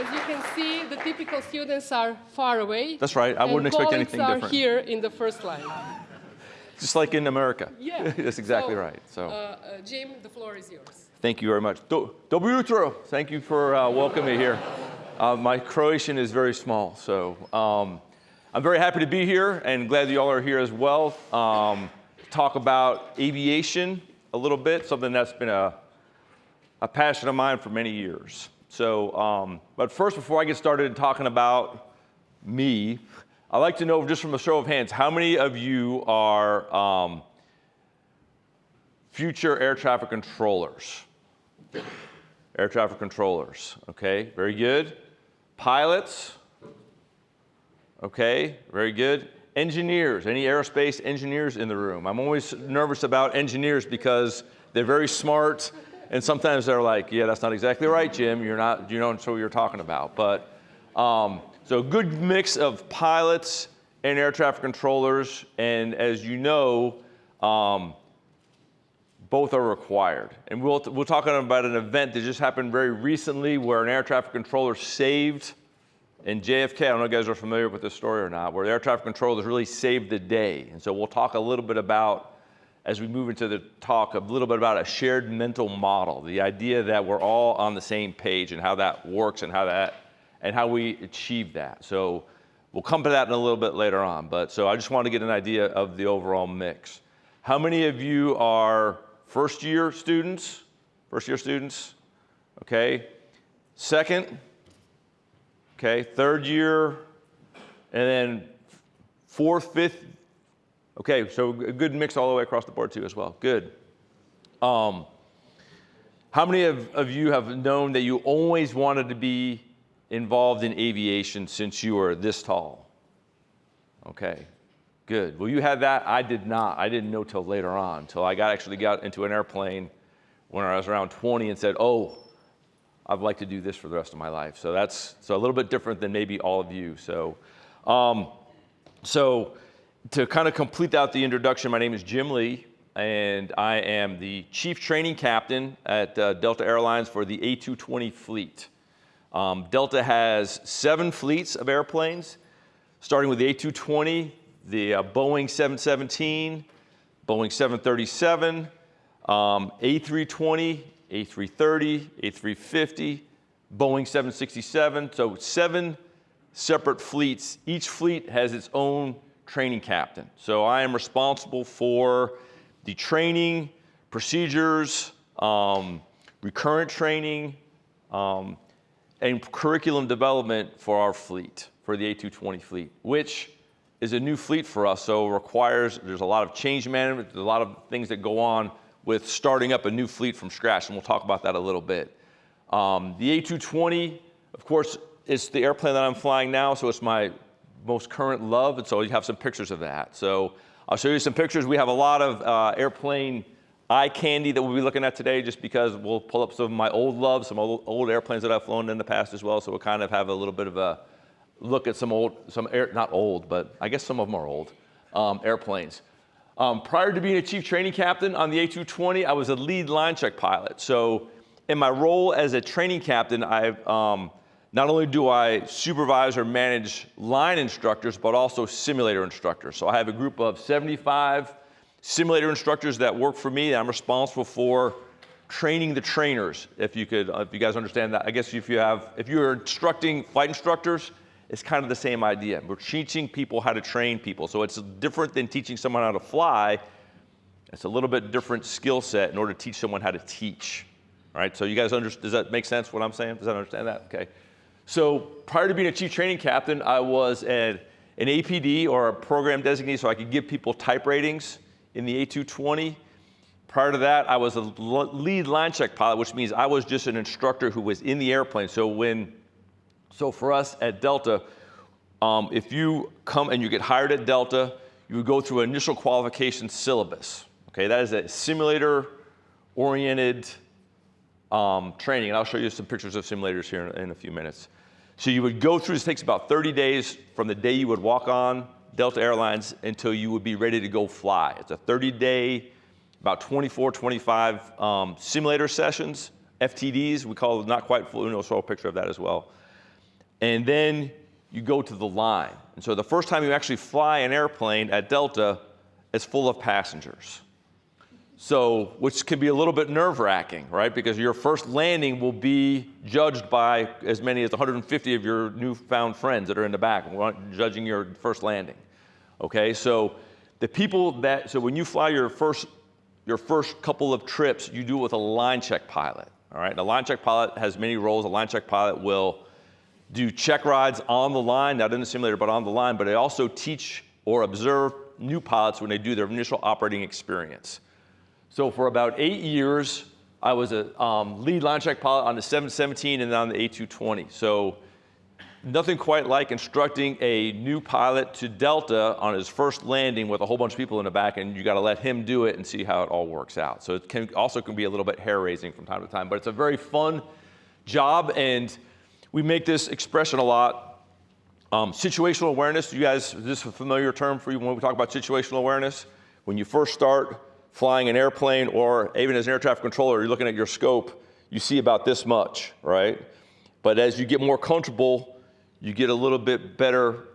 As you can see, the typical students are far away. That's right. I wouldn't expect anything are different. here in the first line. Just like in America. Yeah. That's exactly So, right. So Uh, uh, Jim, the floor is yours. thank you very much. Do, dobro jutro. Thank you for uh, welcoming me here. Uh, my Croatian is very small, so um, I'm very happy to be here and glad that you all are here as well. Um, talk about aviation a little bit, something that's been a, a passion of mine for many years. So, um, but first, before I get started talking about me, I'd like to know just from a show of hands, how many of you are um, future air traffic controllers? Air traffic controllers, okay, very good. Pilots, okay, very good. Engineers, any aerospace engineers in the room? I'm always nervous about engineers because they're very smart and sometimes they're like, yeah, that's not exactly right, Jim. You're not, you don't know what you're talking about. But, um, so a good mix of pilots and air traffic controllers. And as you know, um, both are required. And we'll, we'll talk about an event that just happened very recently where an air traffic controller saved in JFK, I don't know if you guys are familiar with this story or not, where the air traffic controllers really saved the day. And so we'll talk a little bit about, as we move into the talk, a little bit about a shared mental model, the idea that we're all on the same page and how that works and how that, and how we achieve that. So we'll come to that in a little bit later on. But so I just want to get an idea of the overall mix. How many of you are first year students? First year students? Okay. Second? Okay, third year, and then fourth, fifth. Okay, so a good mix all the way across the board too as well. Good. Um, how many of, of you have known that you always wanted to be involved in aviation since you were this tall? Okay, good. Well, you had that. I did not. I didn't know till later on, till I got actually got into an airplane when I was around 20 and said, oh, I'd like to do this for the rest of my life. So that's so a little bit different than maybe all of you. So, um, so to kind of complete out the introduction, my name is Jim Lee, and I am the chief training captain at uh, Delta Airlines for the A220 fleet. Um, Delta has seven fleets of airplanes, starting with the A220, the uh, Boeing 717, Boeing 737, um, A320, a330, A350, Boeing 767. So seven separate fleets. Each fleet has its own training captain. So I am responsible for the training, procedures, um, recurrent training, um, and curriculum development for our fleet, for the A220 fleet, which is a new fleet for us, so requires, there's a lot of change management, there's a lot of things that go on with starting up a new fleet from scratch, and we'll talk about that a little bit. Um, the A220, of course, is the airplane that I'm flying now, so it's my most current love, and so you have some pictures of that. So I'll show you some pictures. We have a lot of uh, airplane eye candy that we'll be looking at today just because we'll pull up some of my old loves, some old, old airplanes that I've flown in the past as well, so we'll kind of have a little bit of a look at some old, some air, not old, but I guess some of them are old, um, airplanes. Um, prior to being a chief training captain on the A220, I was a lead line check pilot. So in my role as a training captain, I um, not only do I supervise or manage line instructors, but also simulator instructors. So I have a group of 75 simulator instructors that work for me. I'm responsible for training the trainers. If you could, if you guys understand that, I guess if you have, if you're instructing flight instructors, it's kind of the same idea. We're teaching people how to train people. So it's different than teaching someone how to fly. It's a little bit different skill set in order to teach someone how to teach. All right, so you guys understand, does that make sense what I'm saying? Does that understand that? Okay. So prior to being a chief training captain, I was an, APD or a program designee so I could give people type ratings in the A220. Prior to that, I was a lead line check pilot, which means I was just an instructor who was in the airplane. So when so for us at Delta, um, if you come and you get hired at Delta, you would go through an initial qualification syllabus. Okay, that is a simulator-oriented um, training, and I'll show you some pictures of simulators here in, in, a few minutes. So you would go through, this takes about 30 days from the day you would walk on Delta Airlines until you would be ready to go fly. It's a 30-day, about 24, 25 um, simulator sessions, FTDs, we call it not quite full, you know, show a picture of that as well. and then you go to the line. And so the first time you actually fly an airplane at Delta, it's full of passengers. So, which can be a little bit nerve wracking, right? Because your first landing will be judged by as many as 150 of your newfound friends that are in the back, judging your first landing. Okay, so the people that, so when you fly your first, your first couple of trips, you do it with a line check pilot. All right, the line check pilot has many roles. A line check pilot will do check rides on the line, not in the simulator, but on the line, but they also teach or observe new pilots when they do their initial operating experience. So for about eight years, I was a um, lead line check pilot on the 717 and then on the A220. So nothing quite like instructing a new pilot to Delta on his first landing with a whole bunch of people in the back and you got to let him do it and see how it all works out. So it can also can be a little bit hair raising from time to time, but it's a very fun job and we make this expression a lot. Um, situational awareness, you guys, this is a familiar term for you when we talk about situational awareness? When you first start flying an airplane or even as an air traffic controller, you're looking at your scope, you see about this much, right? But as you get more comfortable, you get a little bit better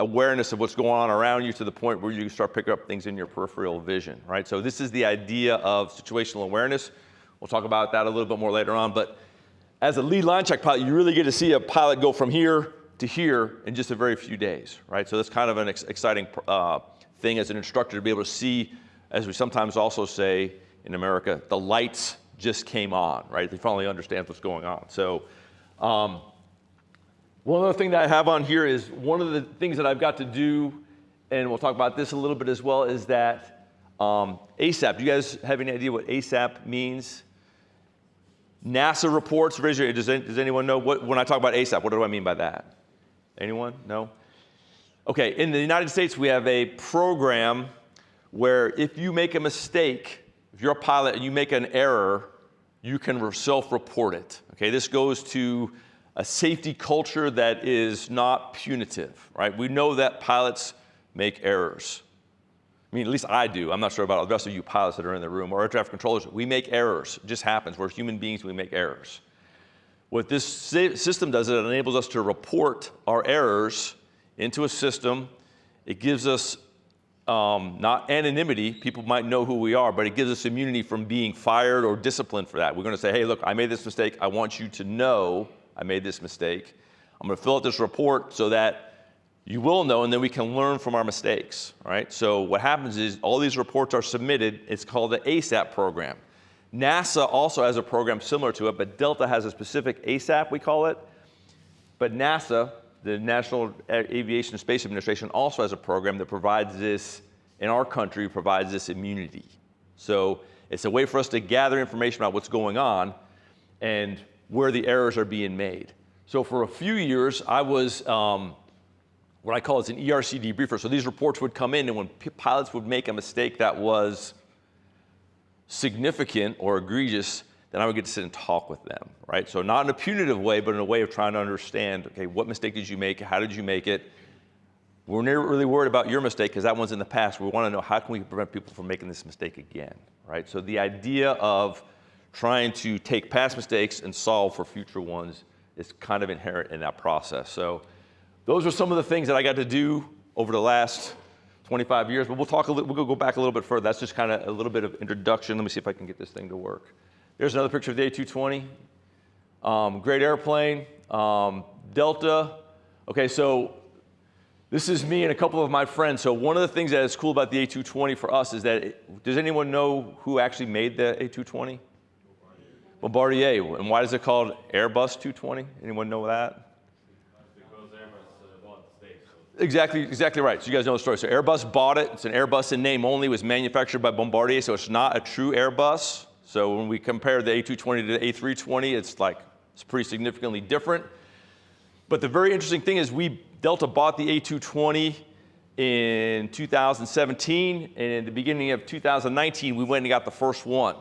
awareness of what's going on around you to the point where you start picking up things in your peripheral vision, right? So this is the idea of situational awareness. We'll talk about that a little bit more later on, but as a lead line check pilot, you really get to see a pilot go from here to here in just a very few days, right? So that's kind of an ex exciting uh, thing as an instructor to be able to see, as we sometimes also say in America, the lights just came on, right? They finally understand what's going on. So um, one other thing that I have on here is one of the things that I've got to do, and we'll talk about this a little bit as well, is that um, ASAP. Do you guys have any idea what ASAP means? NASA reports, raise your, does, does anyone know what, when I talk about ASAP, what do I mean by that? Anyone? No? Okay, in the United States, we have a program where if you make a mistake, if you're a pilot and you make an error, you can self-report it. Okay, this goes to a safety culture that is not punitive, right? We know that pilots make errors. I mean, at least I do. I'm not sure about the rest of you pilots that are in the room or air traffic controllers. We make errors. It just happens. We're human beings. We make errors. What this system does is it enables us to report our errors into a system. It gives us um, not anonymity, people might know who we are, but it gives us immunity from being fired or disciplined for that. We're gonna say, hey, look, I made this mistake. I want you to know I made this mistake. I'm gonna fill out this report so that you will know, and then we can learn from our mistakes, right? So what happens is all these reports are submitted. It's called the ASAP program. NASA also has a program similar to it, but Delta has a specific ASAP, we call it. But NASA, the National Aviation Space Administration, also has a program that provides this, in our country, provides this immunity. So it's a way for us to gather information about what's going on and where the errors are being made. So for a few years, I was um, what I call is an ERC debriefer. So these reports would come in and when pilots would make a mistake that was significant or egregious, then I would get to sit and talk with them, right? So not in a punitive way, but in a way of trying to understand, okay, what mistake did you make? How did you make it? We're never really worried about your mistake because that one's in the past. We want to know how can we prevent people from making this mistake again, right? So the idea of trying to take past mistakes and solve for future ones is kind of inherent in that process. So those are some of the things that I got to do over the last 25 years, but we'll talk a little, we'll go back a little bit further. That's just kind of a little bit of introduction. Let me see if I can get this thing to work. There's another picture of the A220. Um, great airplane, um, Delta. Okay, so this is me and a couple of my friends. So one of the things that is cool about the A220 for us is that, it, does anyone know who actually made the A220? Bombardier. Bombardier. And why is it called Airbus 220? Anyone know that? Exactly, exactly right. So you guys know the story. So Airbus bought it. It's an Airbus in name only. It was manufactured by Bombardier, so it's not a true Airbus. So when we compare the A220 to the A320, it's like it's pretty significantly different. But the very interesting thing is we Delta bought the A220 in 2017, and in the beginning of 2019, we went and got the first one.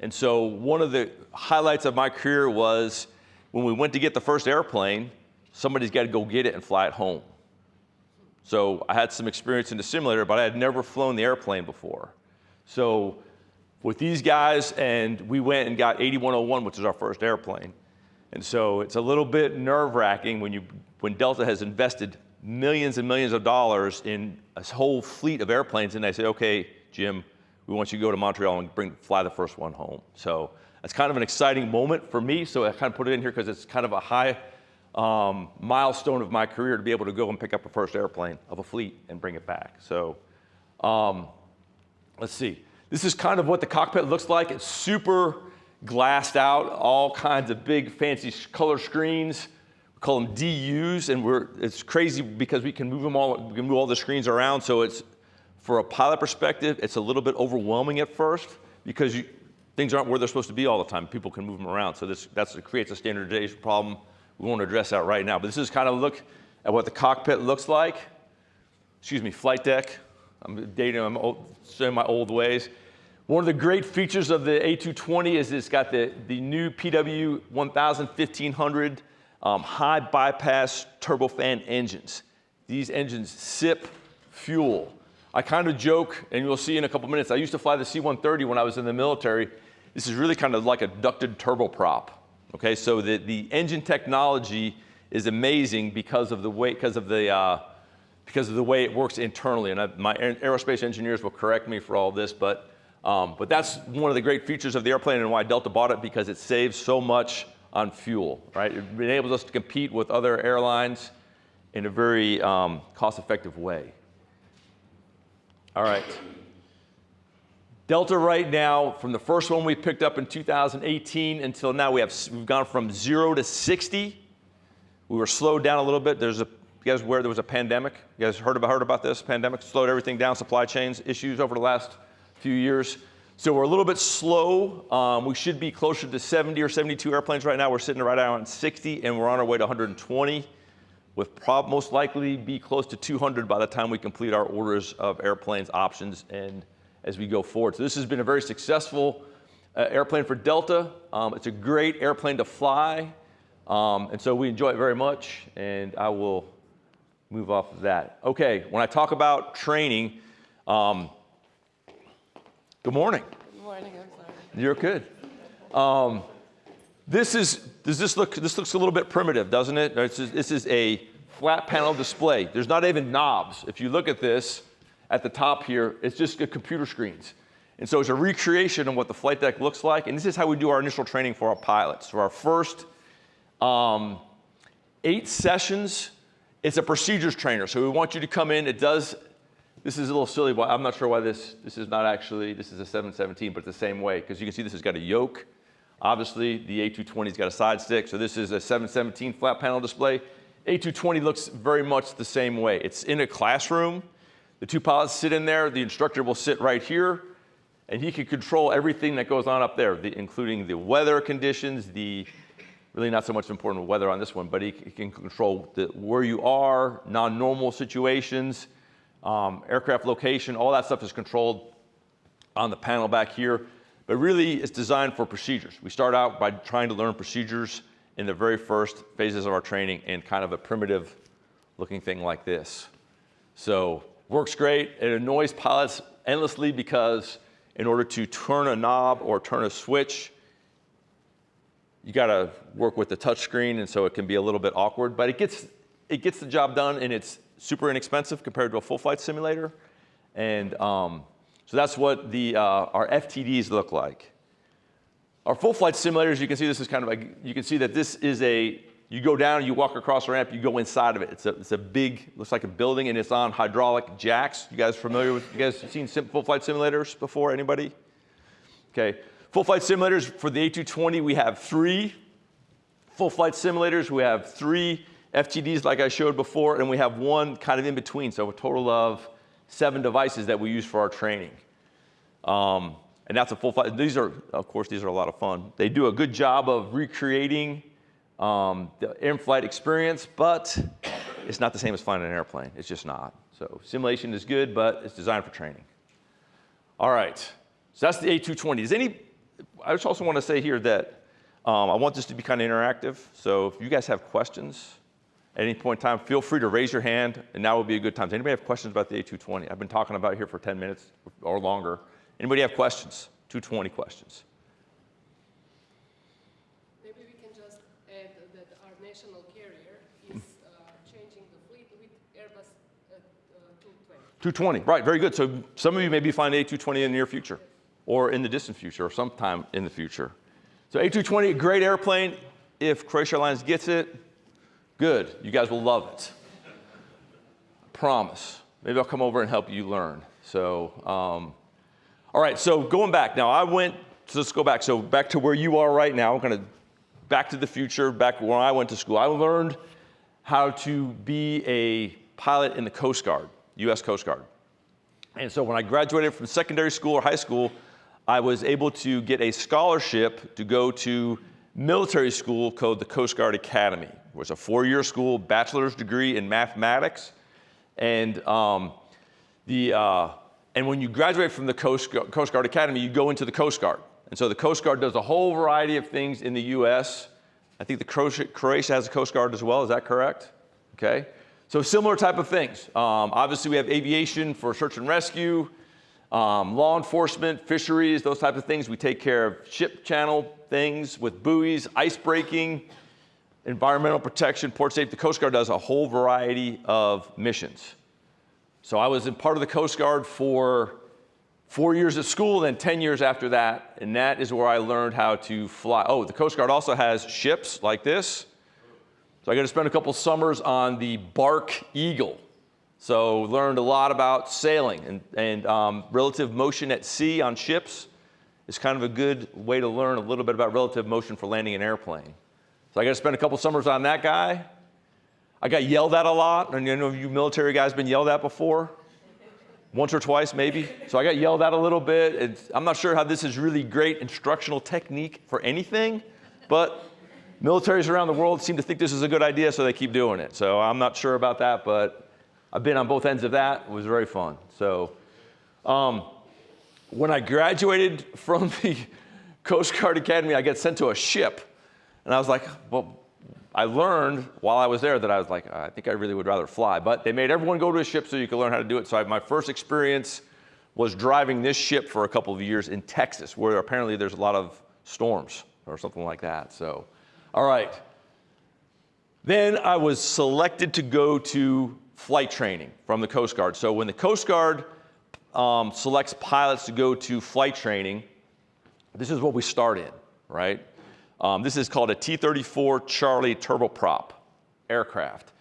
And so one of the highlights of my career was when we went to get the first airplane, somebody's got to go get it and fly it home. So I had some experience in the simulator, but I had never flown the airplane before. So with these guys, and we went and got 8101, which is our first airplane. And so it's a little bit nerve wracking when, you, when Delta has invested millions and millions of dollars in a whole fleet of airplanes and they say, okay, Jim, we want you to go to Montreal and bring, fly the first one home. So it's kind of an exciting moment for me. So I kind of put it in here because it's kind of a high um, milestone of my career to be able to go and pick up a first airplane of a fleet and bring it back. So um, let's see. This is kind of what the cockpit looks like. It's super glassed out, all kinds of big fancy color screens. We call them DUs, and we're, it's crazy because we can move them all, we can move all the screens around. So it's, for a pilot perspective, it's a little bit overwhelming at first because you, things aren't where they're supposed to be all the time. People can move them around. So this that's, creates a standardization problem. We won't address that right now, but this is kind of look at what the cockpit looks like. Excuse me, flight deck. I'm dating, I'm old, my old ways. One of the great features of the A220 is it's got the, the new PW 1000, 1500 um, high bypass turbofan engines. These engines sip fuel. I kind of joke, and you'll see in a couple minutes, I used to fly the C-130 when I was in the military. This is really kind of like a ducted turboprop. Okay, so the, the engine technology is amazing because of the way, because of the, uh, because of the way it works internally. And I, my aerospace engineers will correct me for all this, but, um, but that's one of the great features of the airplane and why Delta bought it because it saves so much on fuel, right? It enables us to compete with other airlines in a very um, cost-effective way. All right. Delta right now, from the first one we picked up in 2018 until now, we have, we've gone from zero to 60. We were slowed down a little bit. There's a, you guys aware there was a pandemic? You guys heard about, heard about this? Pandemic slowed everything down, supply chains issues over the last few years. So we're a little bit slow. Um, we should be closer to 70 or 72 airplanes right now. We're sitting right around 60 and we're on our way to 120 with prob most likely be close to 200 by the time we complete our orders of airplanes, options, and as we go forward. So this has been a very successful uh, airplane for Delta. Um, it's a great airplane to fly, um, and so we enjoy it very much, and I will move off of that. Okay, when I talk about training, um, good morning. Good morning. You're good. Um, this is, does this look, this looks a little bit primitive, doesn't it? This is, this is a flat panel display. There's not even knobs. If you look at this, at the top here, it's just a computer screens. And so it's a recreation of what the flight deck looks like. And this is how we do our initial training for our pilots. For our first um, eight sessions, it's a procedures trainer. So we want you to come in. It does, this is a little silly, but I'm not sure why this, this is not actually, this is a 717, but it's the same way. Because you can see this has got a yoke. Obviously, the A220's got a side stick. So this is a 717 flat panel display. A220 looks very much the same way. It's in a classroom. The two pilots sit in there, the instructor will sit right here, and he can control everything that goes on up there, the, including the weather conditions, the, really not so much important weather on this one, but he, he can control the, where you are, non-normal situations, um, aircraft location, all that stuff is controlled on the panel back here. But really, it's designed for procedures. We start out by trying to learn procedures in the very first phases of our training in kind of a primitive looking thing like this. So Works great. It annoys pilots endlessly because in order to turn a knob or turn a switch, you got to work with the touch screen, and so it can be a little bit awkward, but it gets, it gets the job done, and it's super inexpensive compared to a full flight simulator. And um, so that's what the, uh, our FTDs look like. Our full flight simulators, you can see this is kind of like, you can see that this is a you go down, you walk across a ramp, you go inside of it. It's a, it's a big, looks like a building, and it's on hydraulic jacks. You guys familiar with, you guys seen full flight simulators before, anybody? Okay, full flight simulators for the A220, we have three full flight simulators. We have three FTDs like I showed before, and we have one kind of in between, so a total of seven devices that we use for our training. Um, and that's a full flight. These are, of course, these are a lot of fun. They do a good job of recreating um, the in-flight experience, but it's not the same as flying an airplane. It's just not. So simulation is good, but it's designed for training. All right, so that's the A220. Is any, I just also want to say here that um, I want this to be kind of interactive. So if you guys have questions at any point in time, feel free to raise your hand, and now would be a good time. Does anybody have questions about the A220? I've been talking about it here for 10 minutes or longer. Anybody have questions? 220 questions. Maybe we can just add that our national carrier is uh, changing the fleet with Airbus uh, 220. 220, right, very good. So some of you maybe find A220 in the near future or in the distant future or sometime in the future. So A220, great airplane. If Croatia Airlines gets it, good. You guys will love it. Promise. Maybe I'll come over and help you learn. So, um, all right, so going back now, I went, so let's go back. So back to where you are right now, I'm gonna back to the future, back where I went to school. I learned how to be a pilot in the Coast Guard, US Coast Guard. And so when I graduated from secondary school or high school, I was able to get a scholarship to go to military school called the Coast Guard Academy. It was a four-year school, bachelor's degree in mathematics. And, um, the, uh, and when you graduate from the Coast, Coast Guard Academy, you go into the Coast Guard. And so the Coast Guard does a whole variety of things in the U.S. I think the Croatia, Croatia has a Coast Guard as well, is that correct? Okay. So similar type of things. Um, obviously we have aviation for search and rescue, um, law enforcement, fisheries, those type of things. We take care of ship channel things with buoys, ice breaking, environmental protection, port safety. The Coast Guard does a whole variety of missions. So I was in part of the Coast Guard for four years at school, then 10 years after that, and that is where I learned how to fly. Oh, the Coast Guard also has ships like this. So I got to spend a couple summers on the Barque Eagle. So learned a lot about sailing and, and um, relative motion at sea on ships is kind of a good way to learn a little bit about relative motion for landing an airplane. So I got to spend a couple summers on that guy. I got yelled at a lot, and you know you military guys been yelled at before? Once or twice, maybe. So I got yelled at a little bit. It's, I'm not sure how this is really great instructional technique for anything, but militaries around the world seem to think this is a good idea, so they keep doing it. So I'm not sure about that, but I've been on both ends of that. It was very fun. So um, when I graduated from the Coast Guard Academy, I got sent to a ship. And I was like, well, I learned while I was there that I was like, I think I really would rather fly. But they made everyone go to a ship so you could learn how to do it. So I, my first experience was driving this ship for a couple of years in Texas, where apparently there's a lot of storms or something like that. So, all right. Then I was selected to go to flight training from the Coast Guard. So when the Coast Guard um, selects pilots to go to flight training, this is what we start in, right? Um, this is called a T-34 Charlie turboprop aircraft.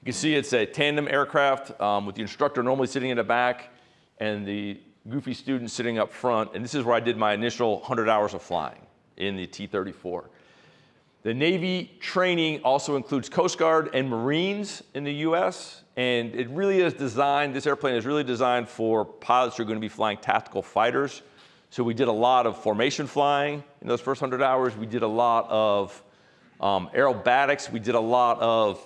You can see it's a tandem aircraft um, with the instructor normally sitting in the back and the goofy student sitting up front. And this is where I did my initial 100 hours of flying in the T-34. The Navy training also includes Coast Guard and Marines in the US. And it really is designed, this airplane is really designed for pilots who are going to be flying tactical fighters. So we did a lot of formation flying in those first 100 hours. We did a lot of um, aerobatics. We did a lot of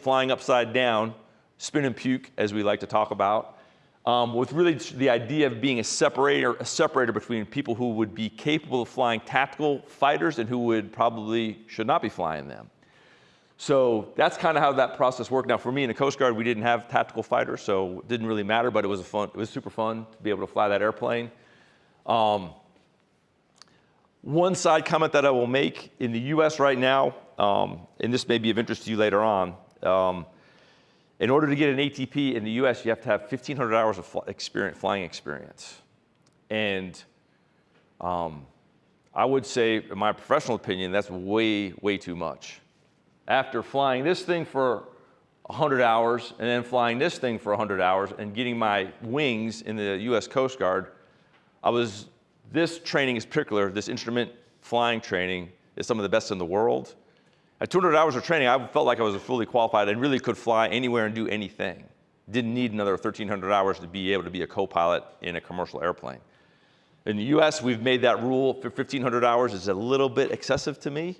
flying upside down, spin and puke, as we like to talk about, um, with really the idea of being a separator, a separator between people who would be capable of flying tactical fighters and who would probably should not be flying them. So that's kind of how that process worked. Now for me in the Coast Guard, we didn't have tactical fighters, so it didn't really matter, but it was, a fun, it was super fun to be able to fly that airplane. Um, one side comment that I will make in the US right now, um, and this may be of interest to you later on, um, in order to get an ATP in the US, you have to have 1,500 hours of fl experience, flying experience. And um, I would say, in my professional opinion, that's way, way too much after flying this thing for 100 hours and then flying this thing for 100 hours and getting my wings in the US Coast Guard, I was, this training in particular, this instrument flying training is some of the best in the world. At 200 hours of training, I felt like I was fully qualified and really could fly anywhere and do anything. Didn't need another 1,300 hours to be able to be a co-pilot in a commercial airplane. In the US, we've made that rule for 1,500 hours is a little bit excessive to me.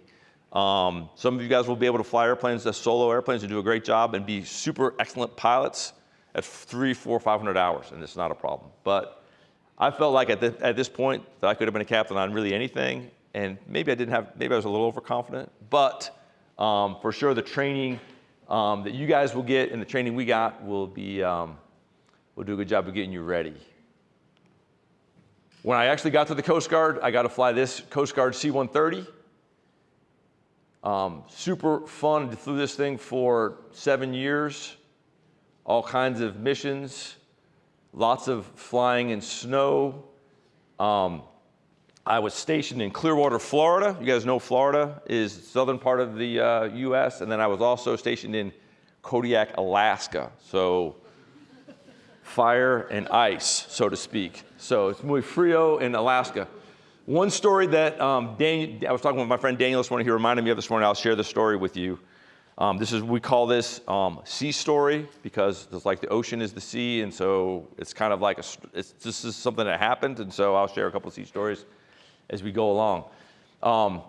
Um, some of you guys will be able to fly airplanes as solo airplanes and do a great job and be super excellent pilots at three, four, 500 hours, and it's not a problem. But I felt like at, the, at this point that I could have been a captain on really anything, and maybe I didn't have, maybe I was a little overconfident, but um, for sure the training um, that you guys will get and the training we got will be, um, will do a good job of getting you ready. When I actually got to the Coast Guard, I got to fly this Coast Guard C-130. Um, super fun, flew this thing for seven years, all kinds of missions, lots of flying in snow. Um, I was stationed in Clearwater, Florida. You guys know Florida is southern part of the uh, U.S. And then I was also stationed in Kodiak, Alaska. So fire and ice, so to speak. So it's muy frio in Alaska. One story that um, I was talking with my friend Daniel this morning. He reminded me of this morning. I'll share the story with you. Um, this is we call this um, sea story because it's like the ocean is the sea, and so it's kind of like a. It's, this is something that happened, and so I'll share a couple sea stories as we go along. Um,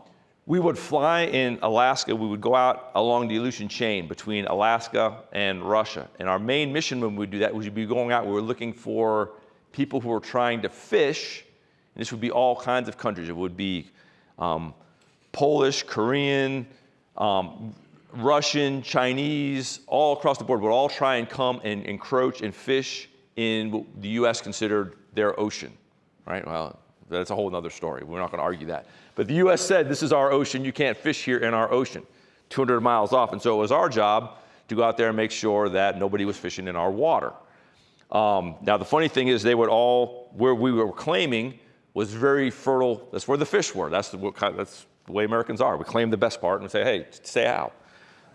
we would fly in Alaska. We would go out along the Aleutian chain between Alaska and Russia. And our main mission when we would do that was we'd be going out. We were looking for people who were trying to fish. And this would be all kinds of countries. It would be um, Polish, Korean, um, Russian, Chinese, all across the board would all try and come and encroach and fish in what the U.S. considered their ocean, right? Well, that's a whole other story. We're not going to argue that. But the U.S. said, this is our ocean. You can't fish here in our ocean, 200 miles off. And so it was our job to go out there and make sure that nobody was fishing in our water. Um, now, the funny thing is, they would all, where we were claiming was very fertile. That's where the fish were. That's the, that's the way Americans are. We claim the best part and we say, hey, stay out.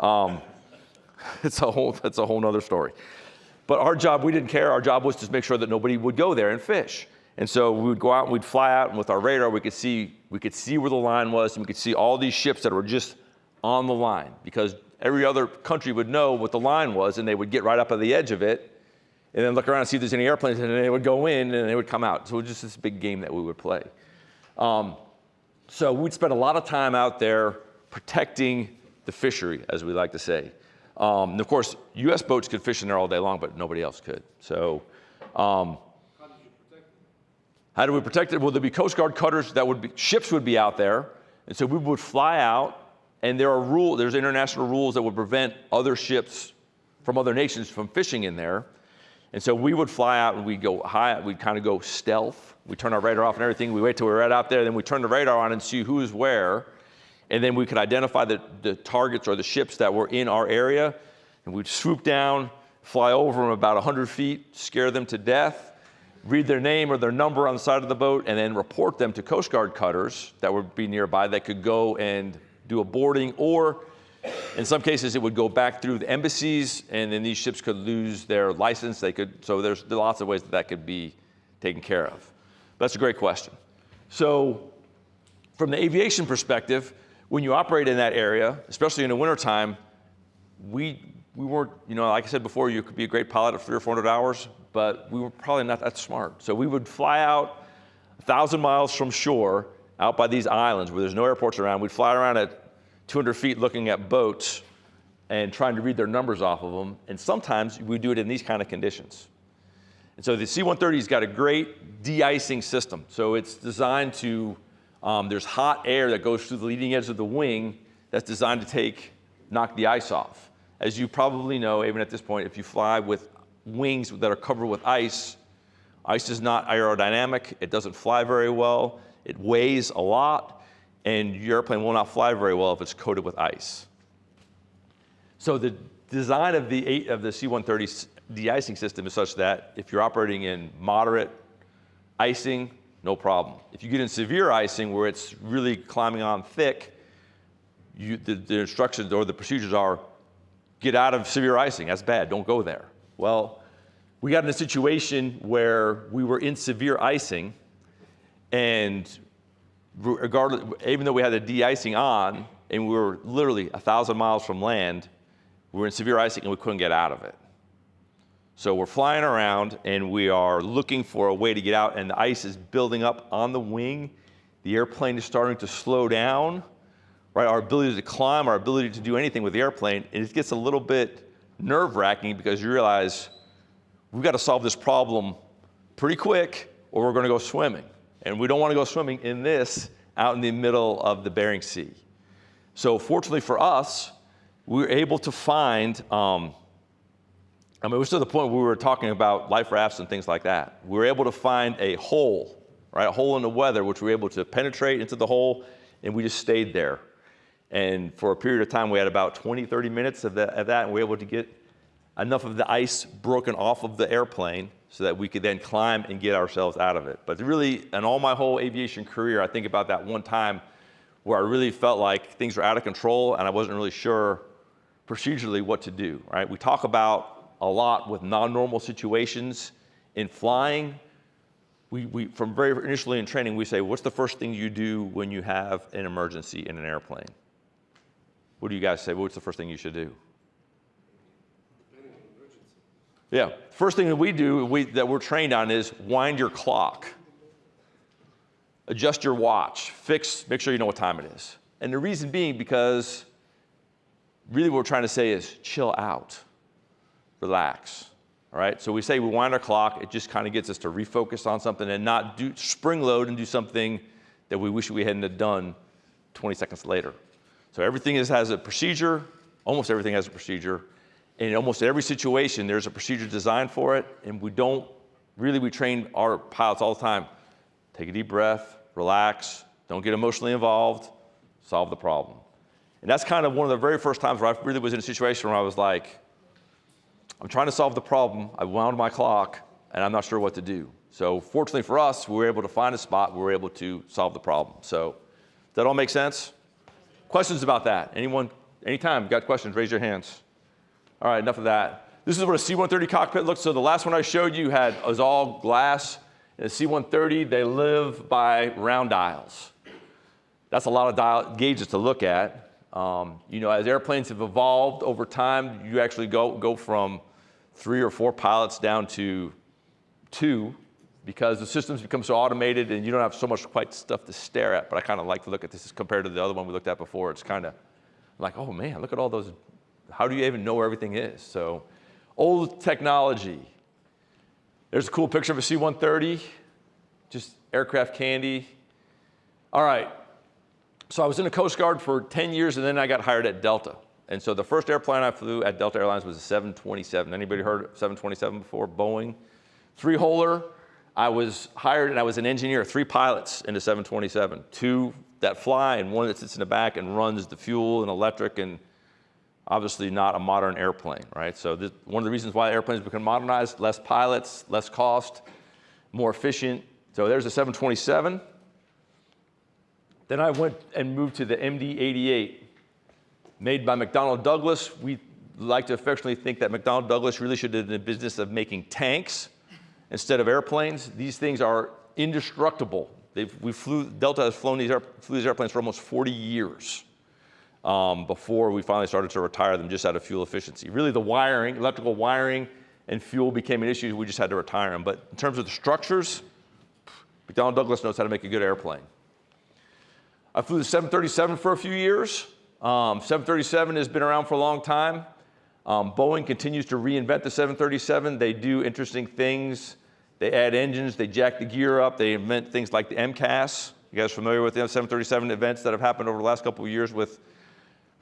Um, it's a whole, that's a whole other story. But our job, we didn't care. Our job was to make sure that nobody would go there and fish. And so we would go out and we'd fly out, and with our radar, we could see we could see where the line was, and we could see all these ships that were just on the line because every other country would know what the line was, and they would get right up on the edge of it, and then look around and see if there's any airplanes, and they would go in and they would come out. So it was just this big game that we would play. Um, so we'd spend a lot of time out there protecting the fishery, as we like to say. Um, and of course, U.S. boats could fish in there all day long, but nobody else could. So. Um, how do we protect it? Well, there'd be Coast Guard cutters that would be, ships would be out there. And so we would fly out, and there are rules, there's international rules that would prevent other ships from other nations from fishing in there. And so we would fly out and we'd go high, we'd kind of go stealth. We turn our radar off and everything. We wait till we're right out there, then we turn the radar on and see who's where. And then we could identify the, the targets or the ships that were in our area. And we'd swoop down, fly over them about 100 feet, scare them to death read their name or their number on the side of the boat, and then report them to Coast Guard cutters that would be nearby that could go and do a boarding, or in some cases, it would go back through the embassies, and then these ships could lose their license. They could, so there's lots of ways that that could be taken care of. That's a great question. So, from the aviation perspective, when you operate in that area, especially in the wintertime, we, we weren't, you know, like I said before, you could be a great pilot at three or 400 hours but we were probably not that smart. So we would fly out a thousand miles from shore, out by these islands where there's no airports around. We'd fly around at 200 feet looking at boats and trying to read their numbers off of them. And sometimes we do it in these kind of conditions. And so the C-130's got a great de-icing system. So it's designed to, um, there's hot air that goes through the leading edge of the wing that's designed to take, knock the ice off. As you probably know, even at this point, if you fly with wings that are covered with ice. Ice is not aerodynamic. It doesn't fly very well. It weighs a lot, and your airplane will not fly very well if it's coated with ice. So the design of the, of the C-130 de-icing system is such that if you're operating in moderate icing, no problem. If you get in severe icing where it's really climbing on thick, you, the, the instructions or the procedures are get out of severe icing. That's bad. Don't go there. Well, we got in a situation where we were in severe icing, and regardless, even though we had the de-icing on, and we were literally a thousand miles from land, we were in severe icing and we couldn't get out of it. So we're flying around and we are looking for a way to get out, and the ice is building up on the wing. The airplane is starting to slow down, right? Our ability to climb, our ability to do anything with the airplane, and it gets a little bit nerve wracking because you realize we've got to solve this problem pretty quick or we're going to go swimming. And we don't want to go swimming in this out in the middle of the Bering Sea. So fortunately for us, we were able to find, um, I mean, it was to the point where we were talking about life rafts and things like that. We were able to find a hole, right, a hole in the weather, which we were able to penetrate into the hole, and we just stayed there and for a period of time, we had about 20, 30 minutes of, of that, and we were able to get enough of the ice broken off of the airplane so that we could then climb and get ourselves out of it. But really, in all my whole aviation career, I think about that one time where I really felt like things were out of control and I wasn't really sure procedurally what to do, right? We talk about a lot with non-normal situations in flying. We, we, from very initially in training, we say, what's the first thing you do when you have an emergency in an airplane? What do you guys say? What's the first thing you should do? Yeah, first thing that we do we, that we're trained on is wind your clock. Adjust your watch, fix, make sure you know what time it is. And the reason being because really what we're trying to say is chill out, relax. All right, so we say we wind our clock, it just kind of gets us to refocus on something and not do spring load and do something that we wish we hadn't done 20 seconds later. So everything is, has a procedure, almost everything has a procedure, in almost every situation, there's a procedure designed for it, and we don't, really we train our pilots all the time. Take a deep breath, relax, don't get emotionally involved, solve the problem. And that's kind of one of the very first times where I really was in a situation where I was like, I'm trying to solve the problem, I wound my clock, and I'm not sure what to do. So fortunately for us, we were able to find a spot, we were able to solve the problem. So that all make sense? Questions about that? Anyone, anytime, got questions, raise your hands. All right, enough of that. This is what a C-130 cockpit looks. So the last one I showed you had was all glass. In a C-130, they live by round dials. That's a lot of dial gauges to look at. Um, you know, as airplanes have evolved over time, you actually go, go from three or four pilots down to two because the systems become so automated and you don't have so much quite stuff to stare at. But I kind of like to look at this compared to the other one we looked at before. It's kind of like, oh man, look at all those how do you even know where everything is? So old technology. There's a cool picture of a C-130, just aircraft candy. All right, so I was in the Coast Guard for 10 years and then I got hired at Delta. And so the first airplane I flew at Delta Airlines was a 727. Anybody heard of 727 before? Boeing. Three-holer. I was hired and I was an engineer, three pilots in the 727. Two that fly and one that sits in the back and runs the fuel and electric and obviously not a modern airplane, right? So this, one of the reasons why airplanes become modernized, less pilots, less cost, more efficient. So there's a 727. Then I went and moved to the MD-88, made by McDonnell Douglas. We like to affectionately think that McDonnell Douglas really should have been in the business of making tanks instead of airplanes. These things are indestructible. They've, we flew, Delta has flown these, flew these airplanes for almost 40 years um, before we finally started to retire them just out of fuel efficiency. Really the wiring, electrical wiring and fuel became an issue, we just had to retire them. But in terms of the structures, McDonnell Douglas knows how to make a good airplane. I flew the 737 for a few years. Um, 737 has been around for a long time. Um, Boeing continues to reinvent the 737. They do interesting things. They add engines, they jack the gear up, they invent things like the MCAS. You guys familiar with the 737 events that have happened over the last couple of years with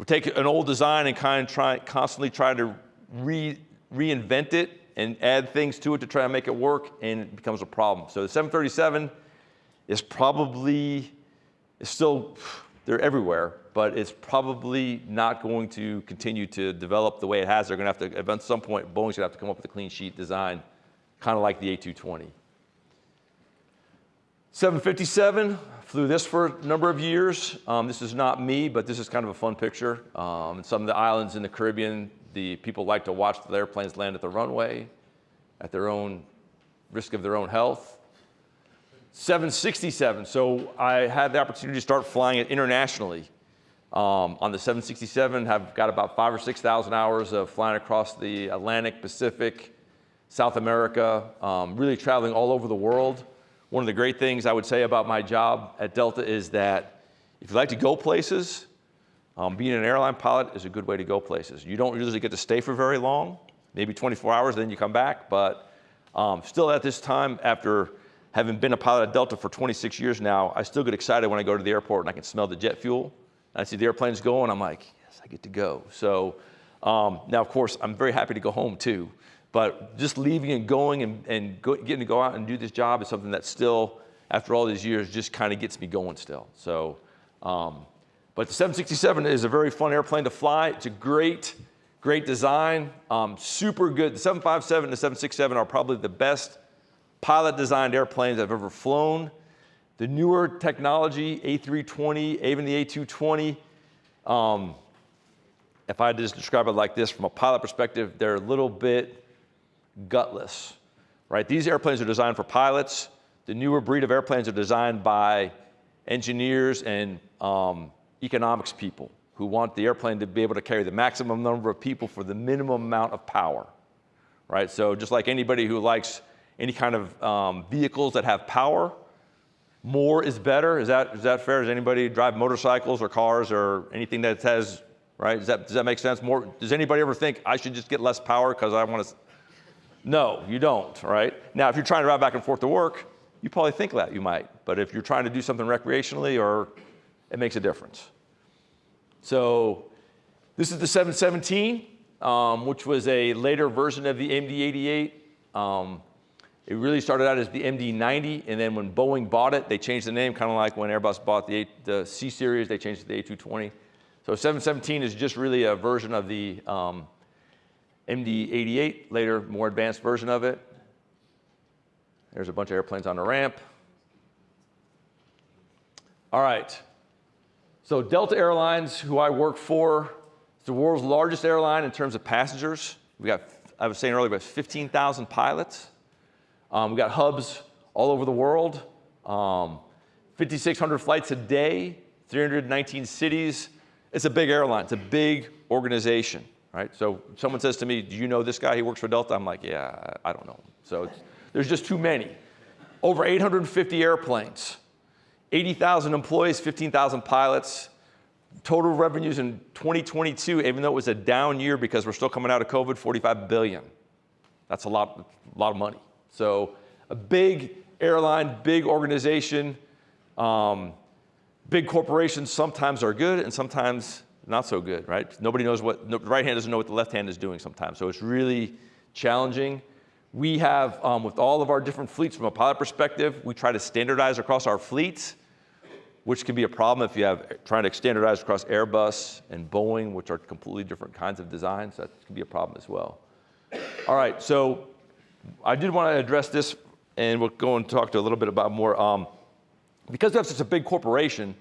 we take an old design and kind of try, constantly try to re, reinvent it and add things to it to try to make it work, and it becomes a problem. So the 737 is probably, is still, they're everywhere, but it's probably not going to continue to develop the way it has. They're gonna have to, at some point, Boeing's gonna have to come up with a clean sheet design, kind of like the A220. 757, flew this for a number of years. Um, this is not me, but this is kind of a fun picture. Um, some of the islands in the Caribbean, the people like to watch the airplanes land at the runway at their own risk of their own health. 767, so I had the opportunity to start flying it internationally. Um, on the 767, have got about five or 6,000 hours of flying across the Atlantic, Pacific, South America, um, really traveling all over the world. One of the great things I would say about my job at Delta is that if you like to go places, um, being an airline pilot is a good way to go places. You don't usually get to stay for very long, maybe 24 hours, then you come back. But um, still at this time, after having been a pilot at Delta for 26 years now, I still get excited when I go to the airport and I can smell the jet fuel. I see the airplanes going, I'm like, yes, I get to go. So um, now, of course, I'm very happy to go home too. But just leaving and going and, and go, getting to go out and do this job is something that still, after all these years, just kind of gets me going still. So, um, but the 767 is a very fun airplane to fly. It's a great great design, um, super good. The 757 and the 767 are probably the best pilot designed airplanes I've ever flown. The newer technology, A320, even the A220, um, if I just describe it like this from a pilot perspective, they're a little bit gutless, right? These airplanes are designed for pilots. The newer breed of airplanes are designed by engineers and um, economics people who want the airplane to be able to carry the maximum number of people for the minimum amount of power, right? So just like anybody who likes any kind of um, vehicles that have power, more is better. Is that, is that fair? Does anybody drive motorcycles or cars or anything that has, right? Does that, does that make sense? More, does anybody ever think I should just get less power because I want to? No, you don't, right? Now, if you're trying to ride back and forth to work, you probably think that you might. But if you're trying to do something recreationally or it makes a difference. So this is the 717, um, which was a later version of the MD-88. Um, it really started out as the MD-90, and then when Boeing bought it, they changed the name, kind of like when Airbus bought the, the C-Series, they changed it to the A220. So 717 is just really a version of the um, MD-88, later more advanced version of it. There's a bunch of airplanes on the ramp. All right. So Delta Airlines, who I work for, is the world's largest airline in terms of passengers. We got, I was saying earlier, about 15,000 pilots. Um, we got hubs all over the world. Um, 5,600 flights a day, 319 cities. It's a big airline. It's a big organization, right? So someone says to me, do you know this guy? He works for Delta. I'm like, yeah, I don't know. So there's just too many. Over 850 airplanes. 80,000 employees, 15,000 pilots. Total revenues in 2022, even though it was a down year because we're still coming out of COVID, 45 billion. That's a lot, a lot of money. So a big airline, big organization, um, big corporations sometimes are good and sometimes not so good, right? Nobody knows what, the right hand doesn't know what the left hand is doing sometimes. So it's really challenging. We have, um, with all of our different fleets from a pilot perspective, we try to standardize across our fleets which can be a problem if you have trying to standardize across Airbus and Boeing, which are completely different kinds of designs. That can be a problem as well. All right, so I did want to address this, and we'll go and talk to a little bit about more. Um, because we have such a big corporation,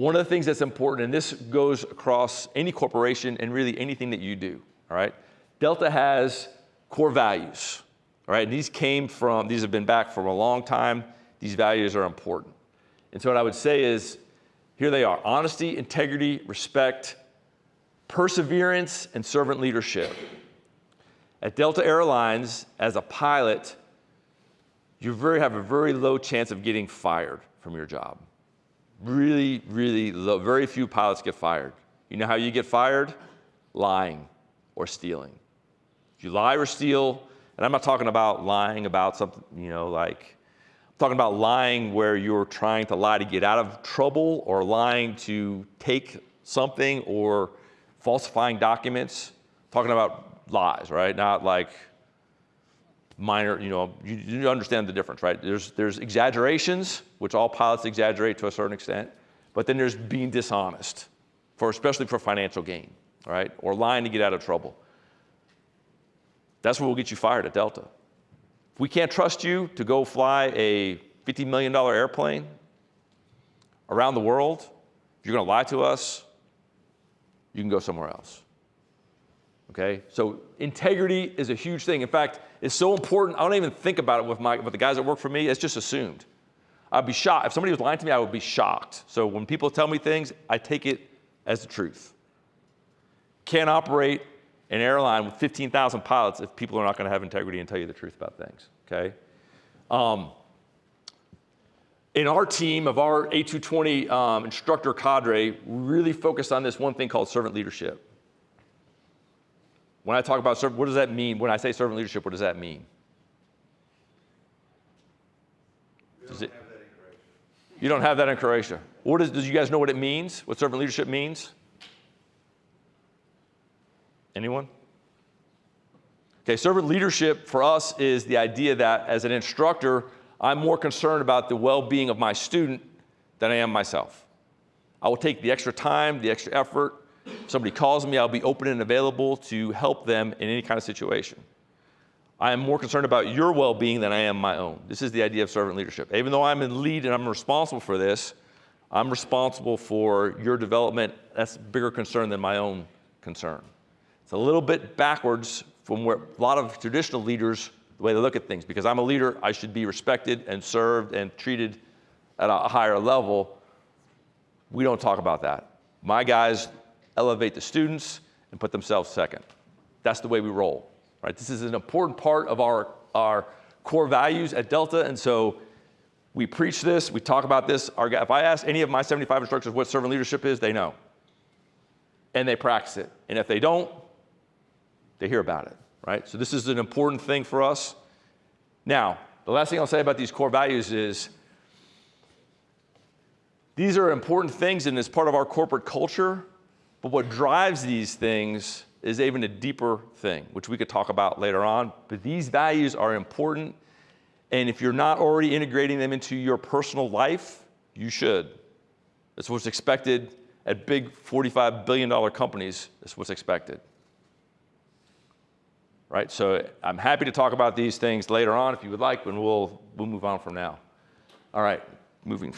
one of the things that's important, and this goes across any corporation and really anything that you do, all right? Delta has core values, all right? And these came from, these have been back for a long time. These values are important. And so what I would say is, here they are, honesty, integrity, respect, perseverance, and servant leadership. At Delta Airlines, as a pilot, you very, have a very low chance of getting fired from your job. Really, really low. Very few pilots get fired. You know how you get fired? Lying or stealing. If you lie or steal, and I'm not talking about lying about something, you know, like I'm talking about lying where you're trying to lie to get out of trouble or lying to take something or falsifying documents. Talking about lies, right? Not like minor, you know, you, you understand the difference, right? There's, there's exaggerations, which all pilots exaggerate to a certain extent, but then there's being dishonest, for, especially for financial gain, right? Or lying to get out of trouble. That's what will get you fired at Delta If we can't trust you to go fly a $50 million airplane around the world, if you're going to lie to us, you can go somewhere else. Okay? So integrity is a huge thing. In fact, it's so important, I don't even think about it with, my, with the guys that work for me, it's just assumed. I'd be shocked. If somebody was lying to me, I would be shocked. So when people tell me things, I take it as the truth. Can't operate an airline with 15,000 pilots if people are not going to have integrity and tell you the truth about things, okay? Um, in our team of our A220 um, instructor cadre, we really focused on this one thing called servant leadership. When I talk about servant, what does that mean? When I say servant leadership, what does that mean? Does it, you don't have that in Croatia. What is, do you guys know what it means? What servant leadership means? Anyone? Okay, servant leadership for us is the idea that as an instructor, I'm more concerned about the well-being of my student than I am myself. I will take the extra time, the extra effort If somebody calls me, I'll be open and available to help them in any kind of situation. I am more concerned about your well being than I am my own. This is the idea of servant leadership. Even though I'm in lead and I'm responsible for this, I'm responsible for your development. That's a bigger concern than my own concern. It's a little bit backwards from where a lot of traditional leaders, the way they look at things, because I'm a leader, I should be respected and served and treated at a higher level. We don't talk about that. My guys elevate the students and put themselves second. That's the way we roll right? This is an important part of our, our core values at Delta, and so we preach this, we talk about this. Our, if I ask any of my 75 instructors what servant leadership is, they know. And they practice it. And if they don't, they hear about it, right? So this is an important thing for us. Now, the last thing I'll say about these core values is these are important things and it's part of our corporate culture, but what drives these things is even a deeper thing, which we could talk about later on. But these values are important. And if you're not already integrating them into your personal life, you should. That's what's expected at big $45 billion companies. That's what's expected. Right? So I'm happy to talk about these things later on if you would like, and we'll, we'll move on from now. All right, moving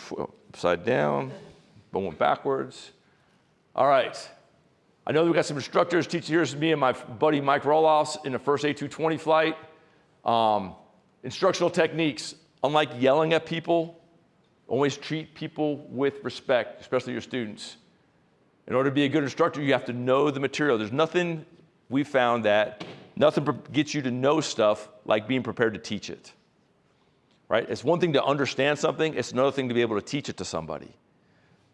upside down, going backwards. All right. I know we've got some instructors teaching here. me and my buddy Mike Roloffs in the first A220 flight. Um, instructional techniques, unlike yelling at people, always treat people with respect, especially your students. In order to be a good instructor, you have to know the material. There's nothing we found that nothing gets you to know stuff like being prepared to teach it. Right? It's one thing to understand something, it's another thing to be able to teach it to somebody.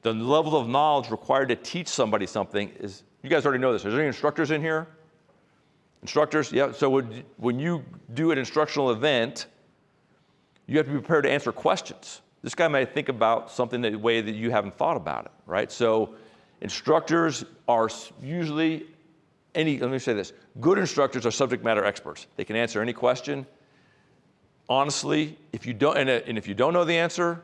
The level of knowledge required to teach somebody something is you guys already know this. Is there any instructors in here? Instructors? Yeah. So would, when you do an instructional event, you have to be prepared to answer questions. This guy may think about something the way that you haven't thought about it, right? So instructors are usually any, let me say this, good instructors are subject matter experts. They can answer any question. Honestly, if you don't, and if you don't know the answer,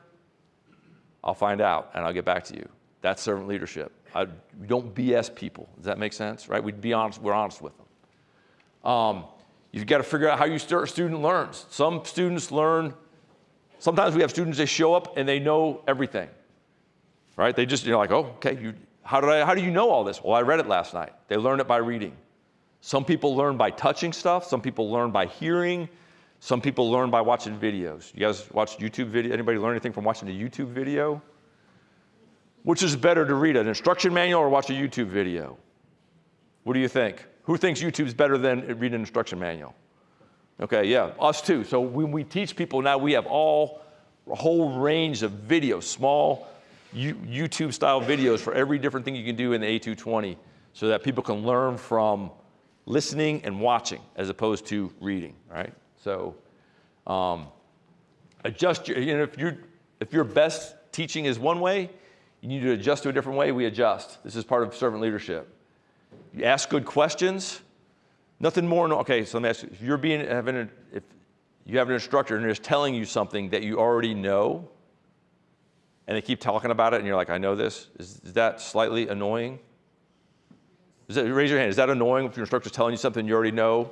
I'll find out and I'll get back to you. That's servant leadership. I, don't BS people. Does that make sense? Right? We'd be honest. We're honest with them. Um, you've got to figure out how your student learns. Some students learn. Sometimes we have students they show up and they know everything. Right? They just you're like, oh, okay. You, how did I? How do you know all this? Well, I read it last night. They learn it by reading. Some people learn by touching stuff. Some people learn by hearing. Some people learn by watching videos. You guys watch YouTube video? Anybody learn anything from watching a YouTube video? Which is better to read, an instruction manual or watch a YouTube video? What do you think? Who thinks YouTube's better than reading an instruction manual? Okay, yeah, us too. So when we teach people now, we have all a whole range of videos, small YouTube style videos for every different thing you can do in the A220 so that people can learn from listening and watching as opposed to reading, right? So um, adjust your, you know, if, you if your best teaching is one way, you need to adjust to a different way, we adjust. This is part of servant leadership. You ask good questions. Nothing more. Okay, so let me ask you, if you're being, having a, if you have an instructor and they're just telling you something that you already know, and they keep talking about it, and you're like, I know this, is, is that slightly annoying? Is that, raise your hand. Is that annoying if your instructor's telling you something you already know?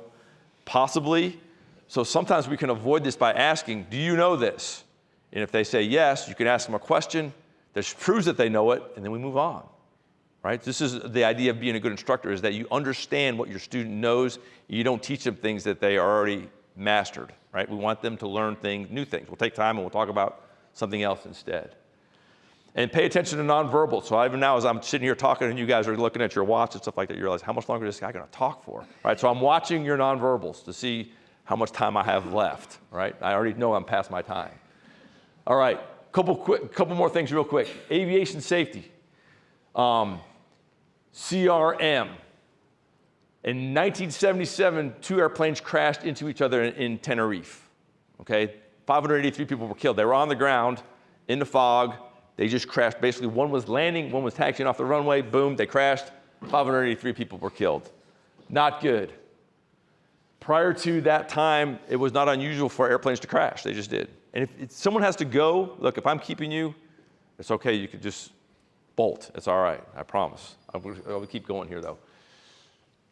Possibly. So sometimes we can avoid this by asking, Do you know this? And if they say yes, you can ask them a question that proves that they know it, and then we move on. Right? This is the idea of being a good instructor is that you understand what your student knows. You don't teach them things that they already mastered. Right? We want them to learn things, new things. We'll take time and we'll talk about something else instead. And pay attention to nonverbal. So even now, as I'm sitting here talking and you guys are looking at your watch and stuff like that, you realize how much longer is this guy going to talk for? Right? So I'm watching your nonverbals to see how much time I have left. Right? I already know I'm past my time. All right couple, quick, couple more things real quick. Aviation safety. Um, CRM. In 1977, two airplanes crashed into each other in, in Tenerife. Okay, 583 people were killed. They were on the ground in the fog. They just crashed. Basically, one was landing, one was taxiing off the runway. Boom, they crashed. 583 people were killed. Not good. Prior to that time, it was not unusual for airplanes to crash. They just did. And if, if someone has to go, look, if I'm keeping you, it's okay. You could just bolt. It's all right, I promise. I will, keep going here though.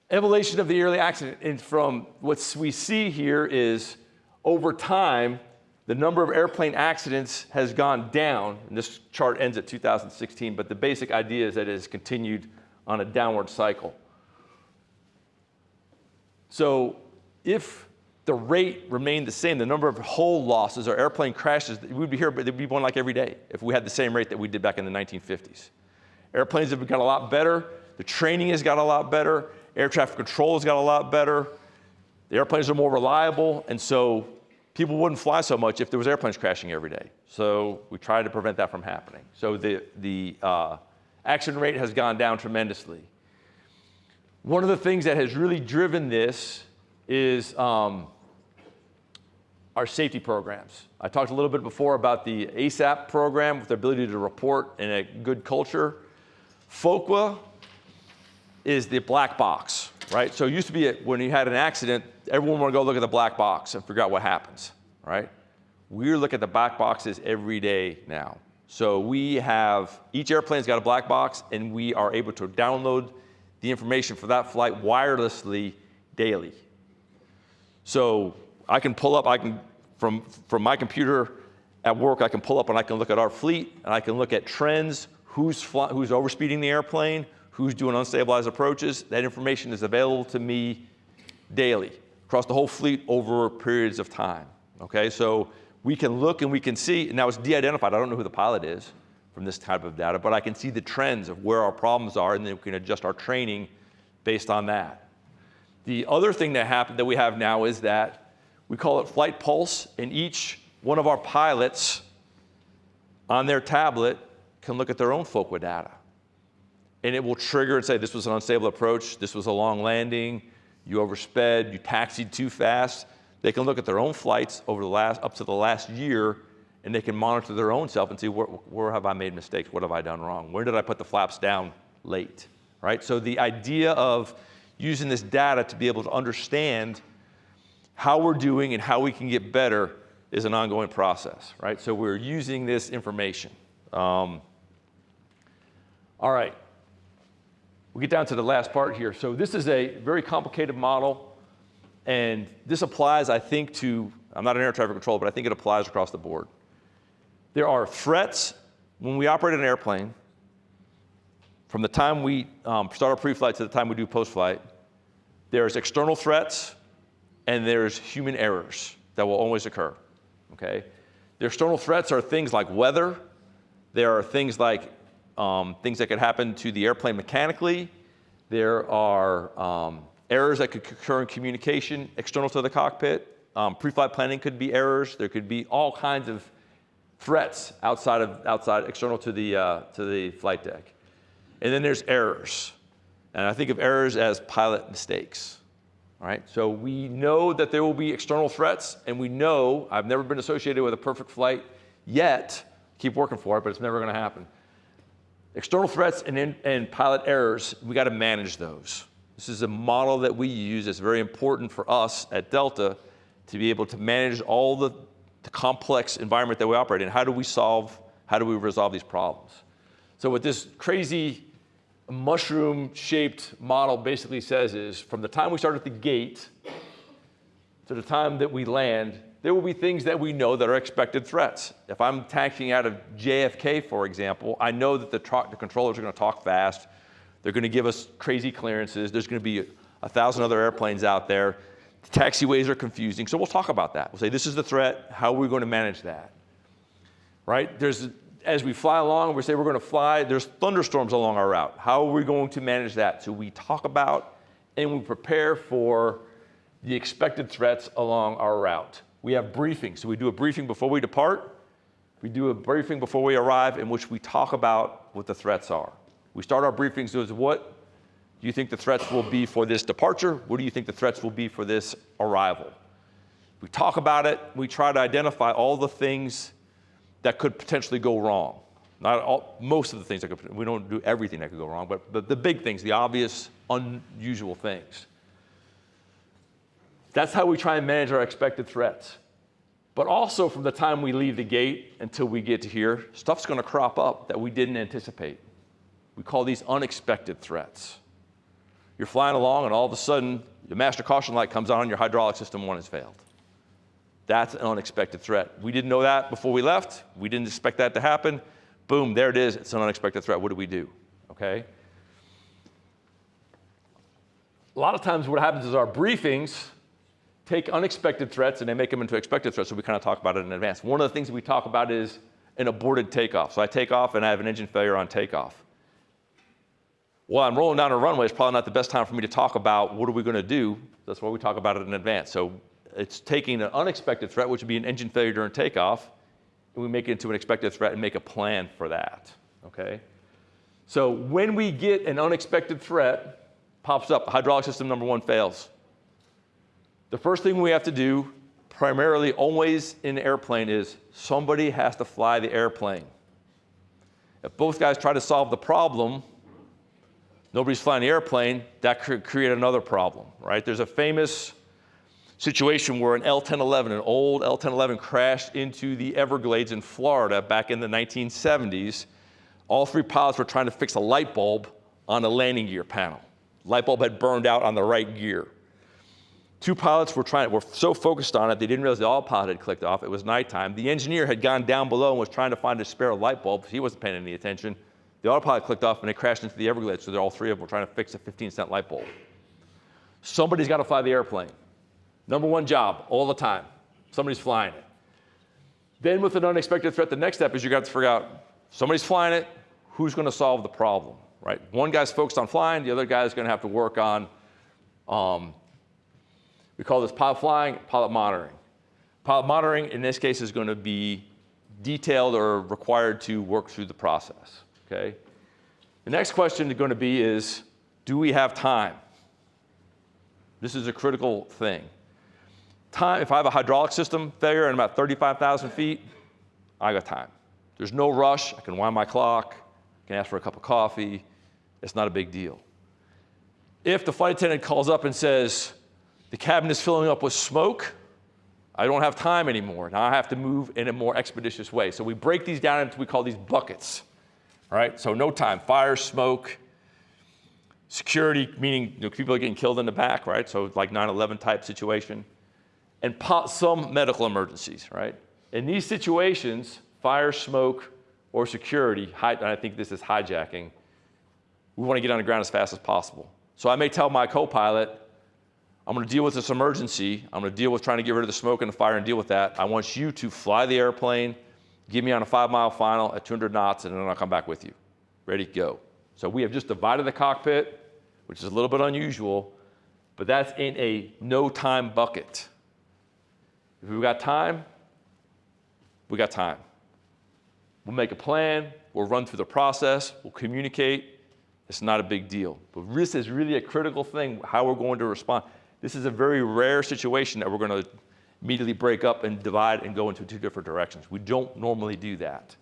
Evolution of the yearly accident, and from what we see here is over time, the number of airplane accidents has gone down, and this chart ends at 2016, but the basic idea is that it has continued on a downward cycle. So if the rate remained the same, the number of hull losses or airplane crashes, we'd be here, but there'd be one like every day if we had the same rate that we did back in the 1950s. Airplanes have got a lot better, the training has got a lot better, air traffic control has got a lot better, the airplanes are more reliable, and so people wouldn't fly so much if there was airplanes crashing every day. So we tried to prevent that from happening. So the, the uh, accident rate has gone down tremendously. One of the things that has really driven this is um, our safety programs. I talked a little bit before about the ASAP program with the ability to report in a good culture. FOQA is the black box, right? So it used to be when you had an accident, everyone would go look at the black box and figure out what happens, right? We look at the black boxes every day now. So we have, each airplane's got a black box and we are able to download the information for that flight wirelessly daily. So I can pull up, I can, from, from my computer at work, I can pull up and I can look at our fleet and I can look at trends, who's, fly, who's overspeeding the airplane, who's doing unstabilized approaches. That information is available to me daily across the whole fleet over periods of time. Okay, so we can look and we can see, now it's de-identified, I don't know who the pilot is from this type of data, but I can see the trends of where our problems are and then we can adjust our training based on that. The other thing that happened that we have now is that we call it Flight Pulse, and each one of our pilots on their tablet can look at their own FOQA data. And it will trigger and say, this was an unstable approach, this was a long landing, you oversped, you taxied too fast. They can look at their own flights over the last, up to the last year, and they can monitor their own self and see where, where have I made mistakes, what have I done wrong, where did I put the flaps down late, right? So the idea of using this data to be able to understand how we're doing and how we can get better is an ongoing process, right? So we're using this information. Um, all right, we get down to the last part here. So this is a very complicated model, and this applies, I think, to, I'm not an air traffic controller, but I think it applies across the board. There are threats when we operate an airplane, from the time we um, start our pre-flight to the time we do post-flight, there's external threats and there's human errors that will always occur, okay? The external threats are things like weather. There are things like um, things that could happen to the airplane mechanically. There are um, errors that could occur in communication external to the cockpit. Um, pre-flight planning could be errors. There could be all kinds of threats outside of outside external to the uh, to the flight deck. And then there's errors. And I think of errors as pilot mistakes. All right, so we know that there will be external threats, and we know I've never been associated with a perfect flight yet. Keep working for it, but it's never going to happen. External threats and, in, and pilot errors, we got to manage those. This is a model that we use that's very important for us at Delta to be able to manage all the, the complex environment that we operate in. How do we solve, how do we resolve these problems? So with this crazy mushroom-shaped model basically says is from the time we start at the gate to the time that we land, there will be things that we know that are expected threats. If I'm taxiing out of JFK, for example, I know that the, the controllers are going to talk fast. They're going to give us crazy clearances. There's going to be a, thousand other airplanes out there. The taxiways are confusing. So we'll talk about that. We'll say, this is the threat. How are we going to manage that? Right? There's, as we fly along, we say we're going to fly. There's thunderstorms along our route. How are we going to manage that? So we talk about and we prepare for the expected threats along our route. We have briefings. So we do a briefing before we depart. We do a briefing before we arrive in which we talk about what the threats are. We start our briefings with what do you think the threats will be for this departure? What do you think the threats will be for this arrival? We talk about it. We try to identify all the things that could potentially go wrong. Not all, most of the things that could, we don't do everything that could go wrong, but the, the big things, the obvious, unusual things. That's how we try and manage our expected threats. But also from the time we leave the gate until we get to here, stuff's gonna crop up that we didn't anticipate. We call these unexpected threats. You're flying along and all of a sudden the master caution light comes on and your hydraulic system one has failed. That's an unexpected threat. We didn't know that before we left. We didn't expect that to happen. Boom, there it is. It's an unexpected threat. What do we do? Okay? A lot of times what happens is our briefings take unexpected threats and they make them into expected threats, so we kind of talk about it in advance. One of the things that we talk about is an aborted takeoff. So I take off and I have an engine failure on takeoff. Well, I'm rolling down a runway. It's probably not the best time for me to talk about what are we going to do. That's why we talk about it in advance. So it's taking an unexpected threat, which would be an engine failure during takeoff, and we make it into an expected threat and make a plan for that. Okay? So when we get an unexpected threat, pops up, hydraulic system number one fails. The first thing we have to do, primarily always in an airplane, is somebody has to fly the airplane. If both guys try to solve the problem, nobody's flying the airplane, that could create another problem, right? There's a famous situation where an L-1011, an old L-1011 crashed into the Everglades in Florida back in the 1970s. All three pilots were trying to fix a light bulb on a landing gear panel. Light bulb had burned out on the right gear. Two pilots were trying, were so focused on it, they didn't realize the autopilot had clicked off. It was nighttime. The engineer had gone down below and was trying to find a spare light bulb. He wasn't paying any attention. The autopilot clicked off and it crashed into the Everglades, so they're all three of them were trying to fix a 15 cent light bulb. Somebody's got to fly the airplane. Number one job, all the time. Somebody's flying it. Then with an unexpected threat, the next step is you got to figure out, somebody's flying it, who's going to solve the problem, right? One guy's focused on flying, the other guy's going to have to work on, um, we call this pilot flying, pilot monitoring. Pilot monitoring, in this case, is going to be detailed or required to work through the process okay? The next question is going to be is, do we have time? This is a critical thing. Time, if I have a hydraulic system failure and I'm 35,000 feet, I got time. There's no rush. I can wind my clock. I can ask for a cup of coffee. It's not a big deal. If the flight attendant calls up and says, the cabin is filling up with smoke, I don't have time anymore. Now I have to move in a more expeditious way. So we break these down into, we call these buckets. All right, so no time. Fire, smoke, security, meaning you know, people are getting killed in the back, right? So like 9/11 type situation, and some medical emergencies, right? In these situations, fire, smoke, or security, I think this is hijacking. We want to get on the ground as fast as possible. So I may tell my co-pilot, I'm going to deal with this emergency. I'm going to deal with trying to get rid of the smoke and the fire and deal with that. I want you to fly the airplane Give me on a five mile final at 200 knots, and then I'll come back with you. Ready, to go. So we have just divided the cockpit, which is a little bit unusual, but that's in a no time bucket. If we've got time, we got time. We'll make a plan, we'll run through the process, we'll communicate. It's not a big deal. But this is really a critical thing, how we're going to respond. This is a very rare situation that we're going to immediately break up and divide and go into two different directions. We don't normally do that.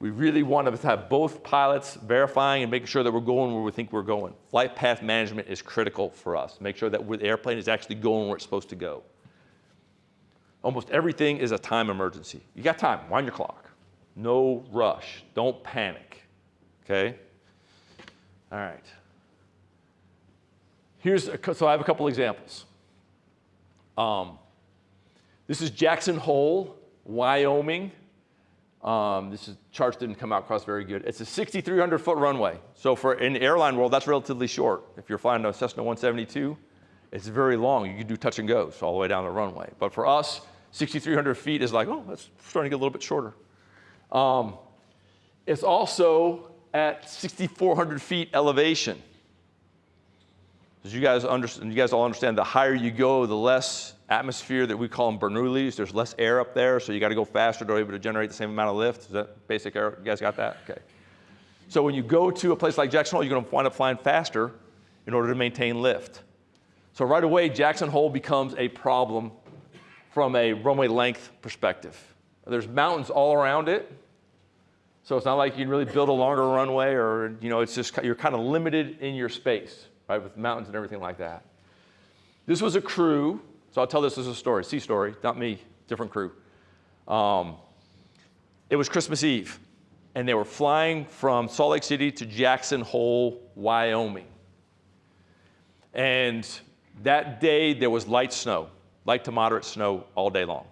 We really want to have both pilots verifying and making sure that we're going where we think we're going. Flight path management is critical for us. Make sure that the airplane is actually going where it's supposed to go. Almost everything is a time emergency. You got time, wind your clock. No rush, don't panic, okay? All right. Here's, a, so I have a couple examples. Um, this is Jackson Hole, Wyoming. Um, this is, charts didn't come out across very good. It's a 6,300 foot runway. So for in airline world, that's relatively short. If you're flying a Cessna 172, it's very long. You can do touch and goes all the way down the runway. But for us, 6,300 feet is like, oh, that's starting to get a little bit shorter. Um, it's also at 6,400 feet elevation. As you guys understand, you guys all understand, the higher you go, the less atmosphere that we call them Bernoullis. There's less air up there, so you got to go faster to be able to generate the same amount of lift. Is that basic air? You guys got that? Okay. So when you go to a place like Jackson Hole, you're going to wind up flying faster in order to maintain lift. So right away, Jackson Hole becomes a problem from a runway length perspective. There's mountains all around it, so it's not like you can really build a longer runway or, you know, it's just, you're kind of limited in your space, right, with mountains and everything like that. This was a crew so I'll tell this as a story, sea story, not me, different crew. Um, it was Christmas Eve. and they were flying from Salt Lake City to Jackson Hole, Wyoming. And that day there was light snow, light to moderate snow all day long.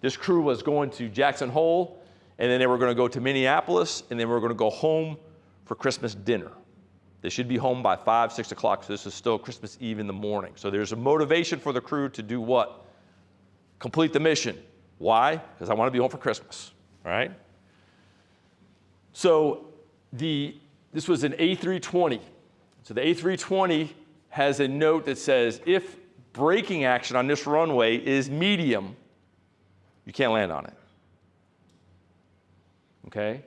This crew was going to Jackson Hole, and then they were going to go to Minneapolis, and then we are going to go home for Christmas dinner. They should be home by five, six o'clock, so this is still Christmas Eve in the morning. So there's a motivation for the crew to do what? Complete the mission. Why? Because I want to be home for Christmas, all right? So the, this was an A320. So the A320 has a note that says if braking action on this runway is medium, you can't land on it. Okay?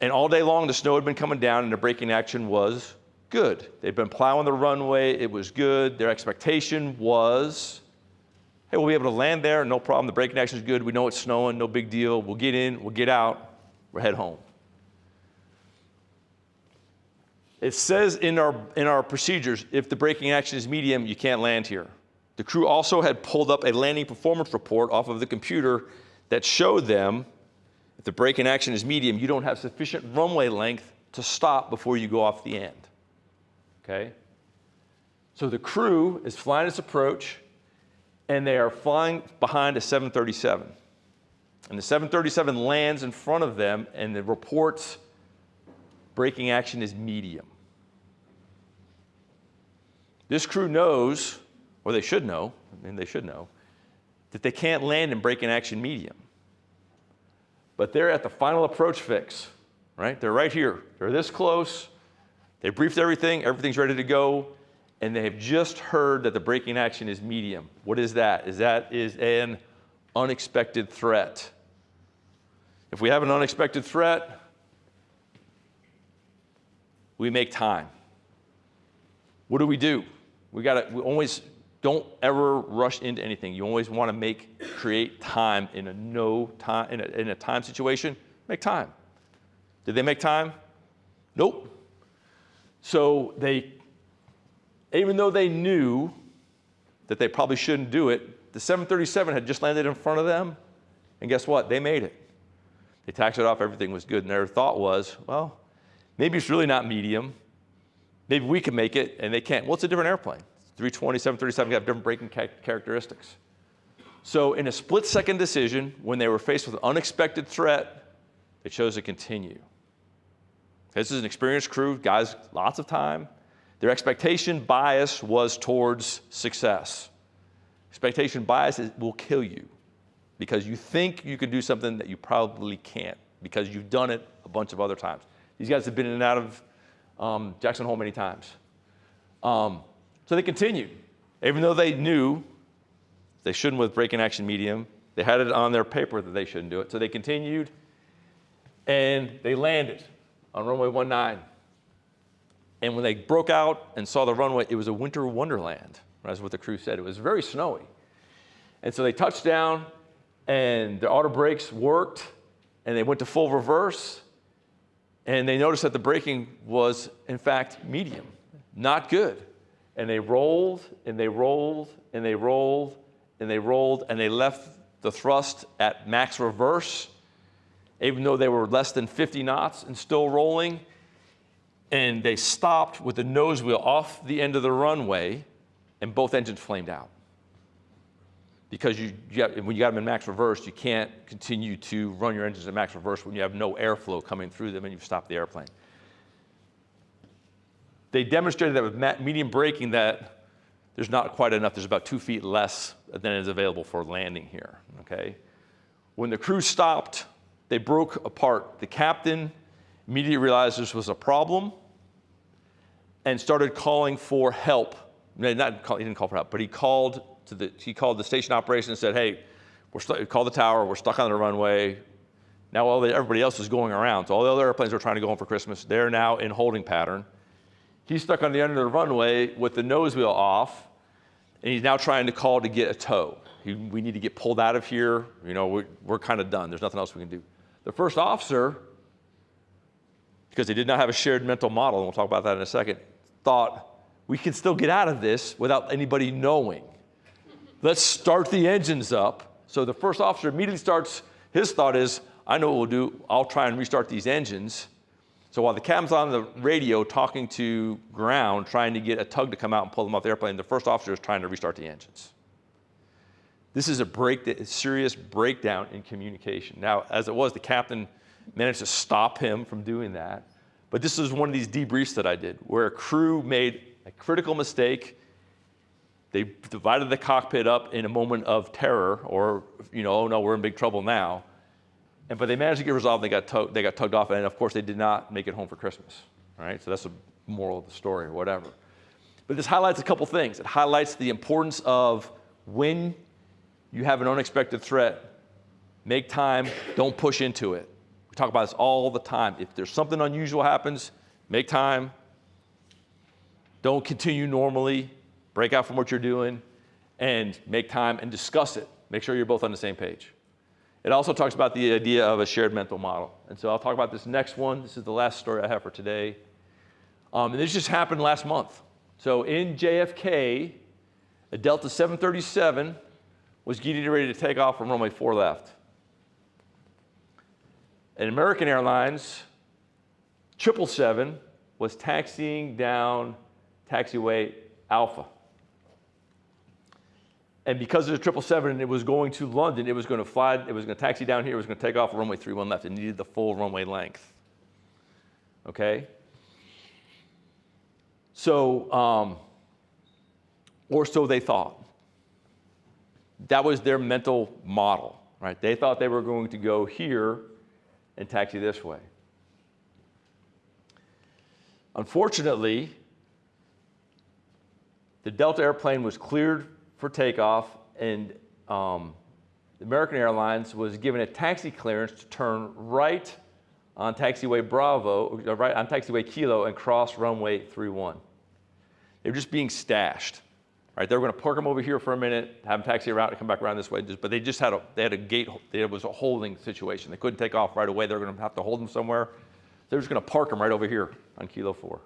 And all day long, the snow had been coming down and the braking action was good. They'd been plowing the runway, it was good. Their expectation was hey, we'll be able to land there, no problem. The braking action is good. We know it's snowing, no big deal. We'll get in, we'll get out, we'll head home. It says in our, in our procedures, if the braking action is medium, you can't land here. The crew also had pulled up a landing performance report off of the computer that showed them if the braking action is medium, you don't have sufficient runway length to stop before you go off the end. Okay? So the crew is flying its approach, and they are flying behind a 737. And the 737 lands in front of them, and the reports braking action is medium. This crew knows, or they should know, mean, they should know, that they can't land in braking action medium. But they're at the final approach fix, right? They're right here. They're this close. They briefed everything, everything's ready to go, and they have just heard that the braking action is medium. What is that? Is that is an unexpected threat. If we have an unexpected threat, we make time. What do we do? We got to we always don't ever rush into anything. You always want to make create time in a no time in a, in a time situation. Make time. Did they make time? Nope. So they, even though they knew that they probably shouldn't do it, the 737 had just landed in front of them, and guess what? They made it. They taxed it off. Everything was good, and their thought was, well, maybe it's really not medium. Maybe we can make it, and they can't. Well, it's a different airplane. 320, 737 have different braking characteristics. So in a split second decision, when they were faced with an unexpected threat, they chose to continue. This is an experienced crew, guys, lots of time. Their expectation bias was towards success. Expectation bias is, will kill you because you think you can do something that you probably can't because you've done it a bunch of other times. These guys have been in and out of um, Jackson Hole many times. Um, so they continued. Even though they knew they shouldn't with braking action medium, they had it on their paper that they shouldn't do it. So they continued and they landed on runway 19. And when they broke out and saw the runway, it was a winter wonderland. That's what the crew said. It was very snowy. And so they touched down and the auto brakes worked and they went to full reverse and they noticed that the braking was in fact medium, not good. And they rolled and they rolled and they rolled and they rolled and they left the thrust at max reverse, even though they were less than 50 knots and still rolling. And they stopped with the nose wheel off the end of the runway and both engines flamed out. Because you, you have, when you got them in max reverse, you can't continue to run your engines at max reverse when you have no airflow coming through them and you've stopped the airplane they demonstrated that with medium braking that there's not quite enough. There's about two feet less than is available for landing here, okay? When the crew stopped, they broke apart. The captain immediately realized this was a problem and started calling for help. Not call, he didn't call for help, but he called to the he called the station operation and said, "Hey, we're st- call the tower. We're stuck on the runway. Now all the, everybody else is going around. So all the other airplanes are trying to go home for Christmas. They're now in holding pattern." He's stuck on the end of the runway with the nose wheel off, and he's now trying to call to get a tow. He, we need to get pulled out of here. You know, we're, we're kind of done. There's nothing else we can do. The first officer, because they did not have a shared mental model, and we'll talk about that in a second, thought, we can still get out of this without anybody knowing. Let's start the engines up. So the first officer immediately starts, his thought is, I know what we'll do. I'll try and restart these engines. So while the captain's on the radio talking to ground, trying to get a tug to come out and pull them off the airplane, the first officer is trying to restart the engines. This is a break, serious breakdown in communication. Now, as it was, the captain managed to stop him from doing that. But this is one of these debriefs that I did, where a crew made a critical mistake. They divided the cockpit up in a moment of terror, or you know, oh no, we're in big trouble now. And but they managed to get resolved. They got they got tugged off, and of course they did not make it home for Christmas. Right? so that's the moral of the story, or whatever. But this highlights a couple things. It highlights the importance of when you have an unexpected threat, make time, don't push into it. We talk about this all the time. If there's something unusual happens, make time. Don't continue normally, break out from what you're doing, and make time and discuss it. Make sure you're both on the same page. It also talks about the idea of a shared mental model. And so I'll talk about this next one. This is the last story I have for today. Um, and this just happened last month. So in JFK, a Delta 737 was getting ready to take off from runway 4 left. And American Airlines 777 was taxiing down taxiway Alpha. And because of the 777, and it was going to London, it was going to fly, it was going to taxi down here, it was going to take off runway 31 left. It needed the full runway length. Okay? So, um, or so they thought. That was their mental model, right? They thought they were going to go here and taxi this way. Unfortunately, the Delta airplane was cleared for takeoff, and um, American Airlines was given a taxi clearance to turn right on taxiway Bravo, uh, right on taxiway Kilo, and cross runway 31. They were just being stashed. Right, they were going to park them over here for a minute, have them taxi around, and come back around this way. But they just had a they had a gate. It was a holding situation. They couldn't take off right away. They were going to have to hold them somewhere. They were just going to park them right over here on Kilo Four.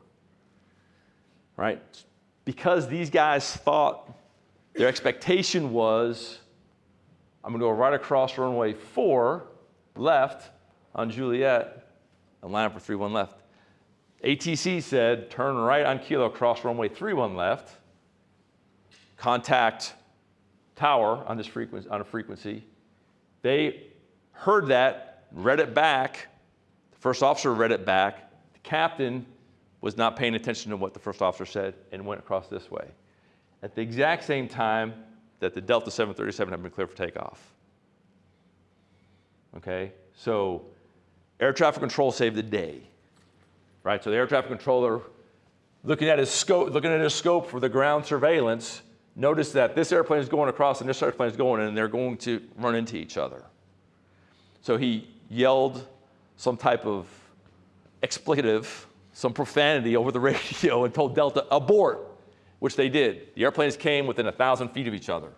Right, because these guys thought their expectation was, I'm going to go right across runway four, left on Juliet, and line up for three one left. ATC said turn right on Kilo, cross runway three one left contact tower on this frequency, on a frequency. They heard that, read it back. The first officer read it back. The captain was not paying attention to what the first officer said and went across this way. At the exact same time that the Delta 737 had been cleared for takeoff. Okay, so air traffic control saved the day, right? So the air traffic controller, looking at his scope, looking at his scope for the ground surveillance, noticed that this airplane is going across and this airplane is going and they're going to run into each other. So he yelled some type of expletive, some profanity over the radio and told Delta, abort, which they did. The airplanes came within a thousand feet of each other.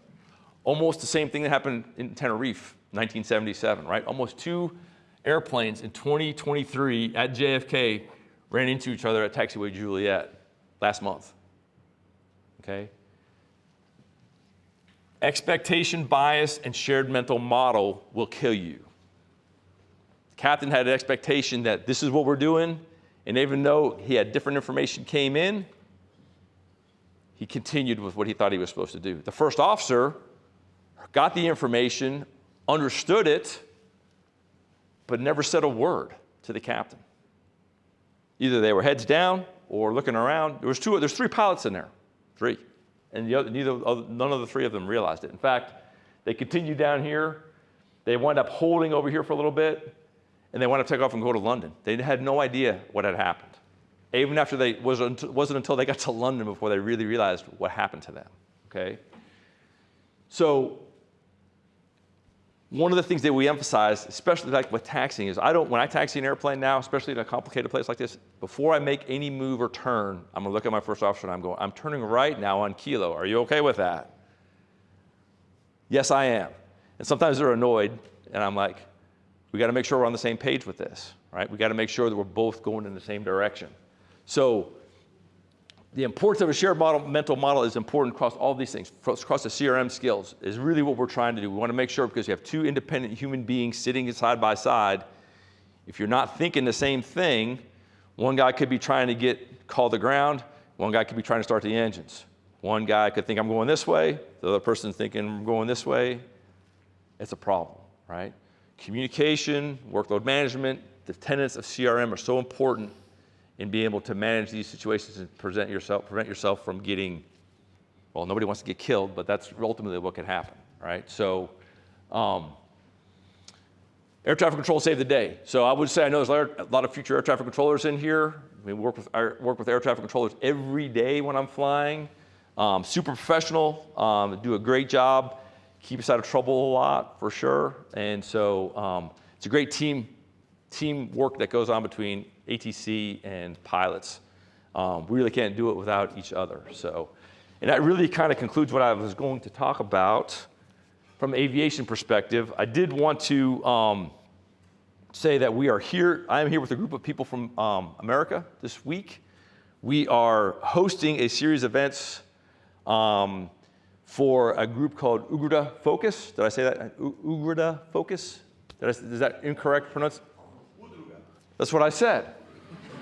Almost the same thing that happened in Tenerife, 1977, right? Almost two airplanes in 2023 at JFK ran into each other at taxiway Juliet last month. Okay? Expectation bias and shared mental model will kill you. Captain had an expectation that this is what we're doing, and even though he had different information came in, he continued with what he thought he was supposed to do. The first officer got the information, understood it, but never said a word to the captain. Either they were heads down or looking around. There was two, there's three pilots in there, three and the other, neither, none of the three of them realized it. In fact, they continued down here. They wound up holding over here for a little bit, and they wound up take off and go to London. They had no idea what had happened. Even after they, wasn't, wasn't until they got to London before they really realized what happened to them, okay? So one of the things that we emphasize, especially like with taxiing, is I don't, when I taxi an airplane now, especially in a complicated place like this, before I make any move or turn, I'm gonna look at my first officer and I'm going, I'm turning right now on Kilo. Are you okay with that? Yes, I am. And sometimes they're annoyed, and I'm like, we gotta make sure we're on the same page with this, right? We gotta make sure that we're both going in the same direction. So the importance of a shared model, mental model is important across all these things, across the CRM skills is really what we're trying to do. We want to make sure because you have two independent human beings sitting side by side, if you're not thinking the same thing, one guy could be trying to get call the ground, one guy could be trying to start the engines. One guy could think I'm going this way, the other person's thinking I'm going this way. It's a problem, right? Communication, workload management, the tenets of CRM are so important in being able to manage these situations and present yourself, prevent yourself from getting, well, nobody wants to get killed, but that's ultimately what can happen, right? So, um, air traffic control saved the day. So I would say I know there's a lot of future air traffic controllers in here. We work with, I work with air traffic controllers every day when I'm flying. Um, super professional, um, do a great job, keep us out of trouble a lot for sure. And so um, it's a great team teamwork that goes on between ATC and pilots. Um, we really can't do it without each other. So, and that really kind of concludes what I was going to talk about from aviation perspective. I did want to um, say that we are here. I am here with a group of people from um, America this week. We are hosting a series of events um, for a group called Ugrada Focus. Did I say that? U- Ugrada Focus? I, is that incorrect pronunciation? That's what I said.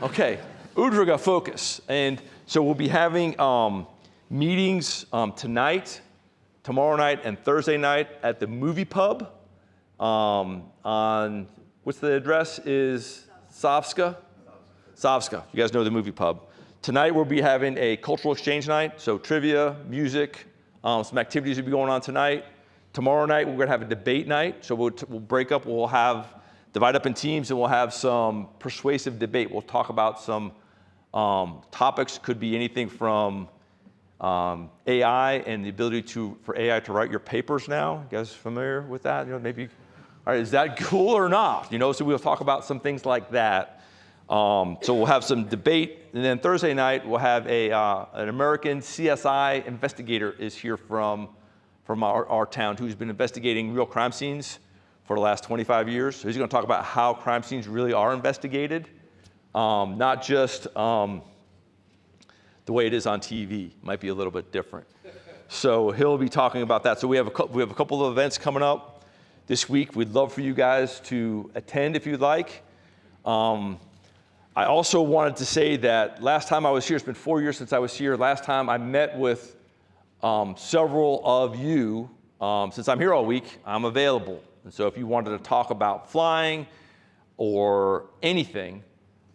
Okay, Udruga Focus. And so we'll be having um, meetings um, tonight, tomorrow night, and Thursday night at the Movie Pub um, on, what's the address? Is Savska? Savska. You guys know the Movie Pub. Tonight we'll be having a cultural exchange night, so trivia, music, um, some activities will be going on tonight. Tomorrow night we're going to have a debate night, so we'll, we'll break up. We'll have divide up in teams and we'll have some persuasive debate. We'll talk about some um, topics, could be anything from um, AI and the ability to, for AI to write your papers now. You guys familiar with that? You know, maybe, all right, is that cool or not? You know, so we'll talk about some things like that. Um, so we'll have some debate, and then Thursday night we'll have a, uh, an American CSI investigator is here from, from our, our town who's been investigating real crime scenes for the last 25 years. He's going to talk about how crime scenes really are investigated, um, not just um, the way it is on TV. Might be a little bit different. So he'll be talking about that. So we have a, we have a couple of events coming up this week. We'd love for you guys to attend if you'd like. Um, I also wanted to say that last time I was here, it's been four years since I was here. Last time I met with um, several of you. Um, since I'm here all week, I'm available. And so if you wanted to talk about flying or anything,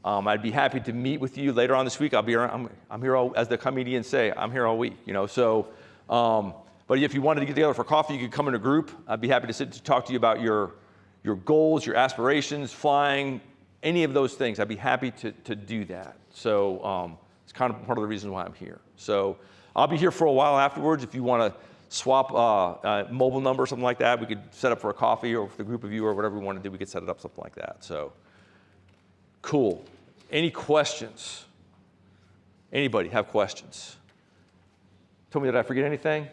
um, I'd be happy to meet with you later on this week. I'll be around, I'm, I'm here all, as the comedians say, I'm here all week, you know, so, um, but if you wanted to get together for coffee, you could come in a group. I'd be happy to sit to talk to you about your, your goals, your aspirations, flying, any of those things. I'd be happy to, to do that. So um, it's kind of part of the reason why I'm here. So I'll be here for a while afterwards if you want to swap uh, uh, mobile number, something like that. We could set up for a coffee or for a group of you or whatever we want to do. We could set it up something like that. So, cool. Any questions? Anybody have questions? Tell me, did I forget anything?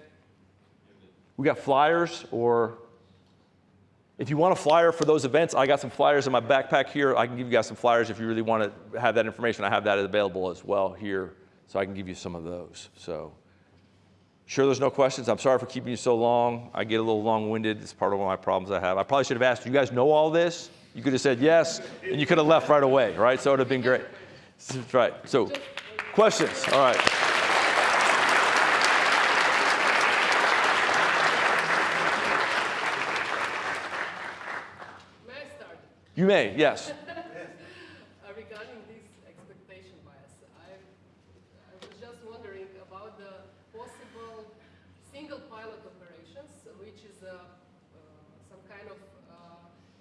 We got flyers, or if you want a flyer for those events, I got some flyers in my backpack here. I can give you guys some flyers if you really want to have that information. I have that available as well here, so I can give you some of those. So. Sure, there's no questions. I'm sorry for keeping you so long. I get a little long winded. It's part of one of my problems I have. I probably should have asked, you guys know all this? You could have said yes, and you could have left right away, right? So it would have been great. That's right. So, questions? All right. May? You may, yes. Uh, regarding this expectation bias, I, I was just wondering about the possible single pilot operations, which is a, uh, some kind of uh,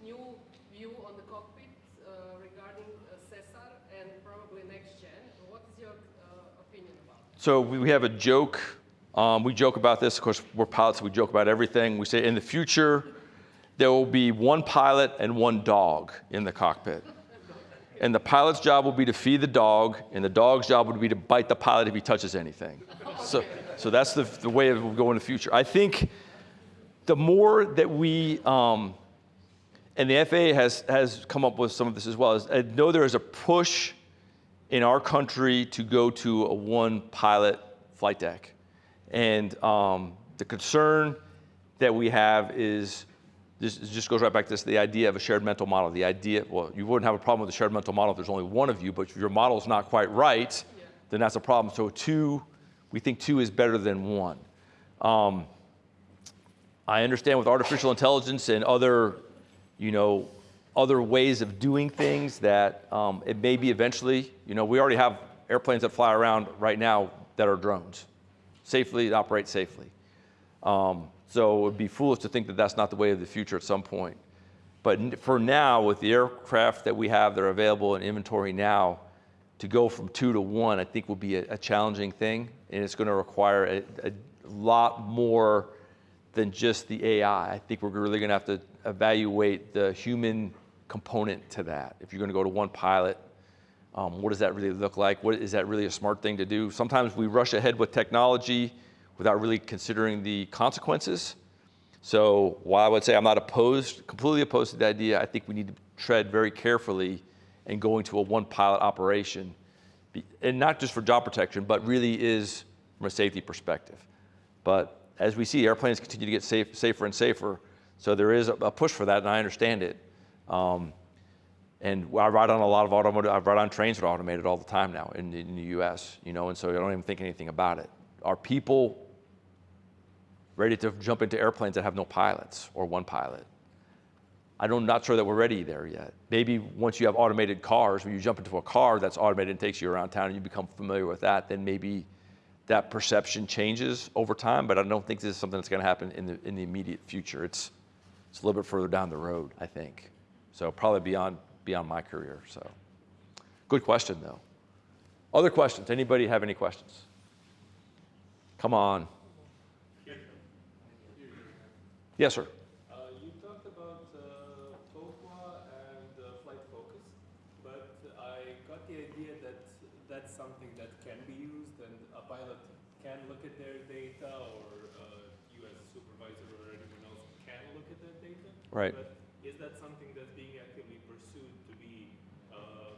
new view on the cockpit uh, regarding uh, SESAR and probably next gen. What is your uh, opinion about it? So we have a joke. Um, we joke about this. Of course, we're pilots. We joke about everything. We say in the future, there will be one pilot and one dog in the cockpit. And the pilot's job will be to feed the dog, and the dog's job would be to bite the pilot if he touches anything. So, so that's the, the way it will go in the future. I think the more that we, um, and the FAA has, has come up with some of this as well, is I know there is a push in our country to go to a one pilot flight deck. And um, the concern that we have is this just goes right back to this, the idea of a shared mental model. The idea, well, you wouldn't have a problem with a shared mental model if there's only one of you, but if your model is not quite right, Yeah. then that's a problem. So two, we think two is better than one. Um, I understand with artificial intelligence and other, you know, other ways of doing things that um, it may be eventually, you know, we already have airplanes that fly around right now that are drones, safely, operate safely. Um, so it would be foolish to think that that's not the way of the future at some point. But for now, with the aircraft that we have that are available in inventory now, to go from two to one, I think will be a, a challenging thing, and it's going to require a, a lot more than just the AI. I think we're really going to have to evaluate the human component to that. If you're going to go to one pilot, um, what does that really look like? What is that really a smart thing to do? Sometimes we rush ahead with technology without really considering the consequences. So while I would say I'm not opposed, completely opposed to the idea, I think we need to tread very carefully in going to a one pilot operation. And not just for job protection, but really is from a safety perspective. But as we see, airplanes continue to get safe, safer and safer. So there is a push for that, and I understand it. Um, and I ride on a lot of automotive, I ride on trains that are automated all the time now in, in the US, you know, and so I don't even think anything about it. Are people ready to jump into airplanes that have no pilots or one pilot? I'm not sure that we're ready there yet. Maybe once you have automated cars, when you jump into a car that's automated and takes you around town and you become familiar with that, then maybe that perception changes over time, but I don't think this is something that's gonna happen in the, in the immediate future. It's, it's a little bit further down the road, I think. So probably beyond, beyond my career, so. Good question, though. Other questions? Anybody have any questions? Come on. Yes, sir. Uh, you talked about uh, and uh, Flight Focus, but I got the idea that that's something that can be used and a pilot can look at their data or uh, you as a supervisor or anyone else can look at that data. Right. But is that something that's being actively pursued to be, um,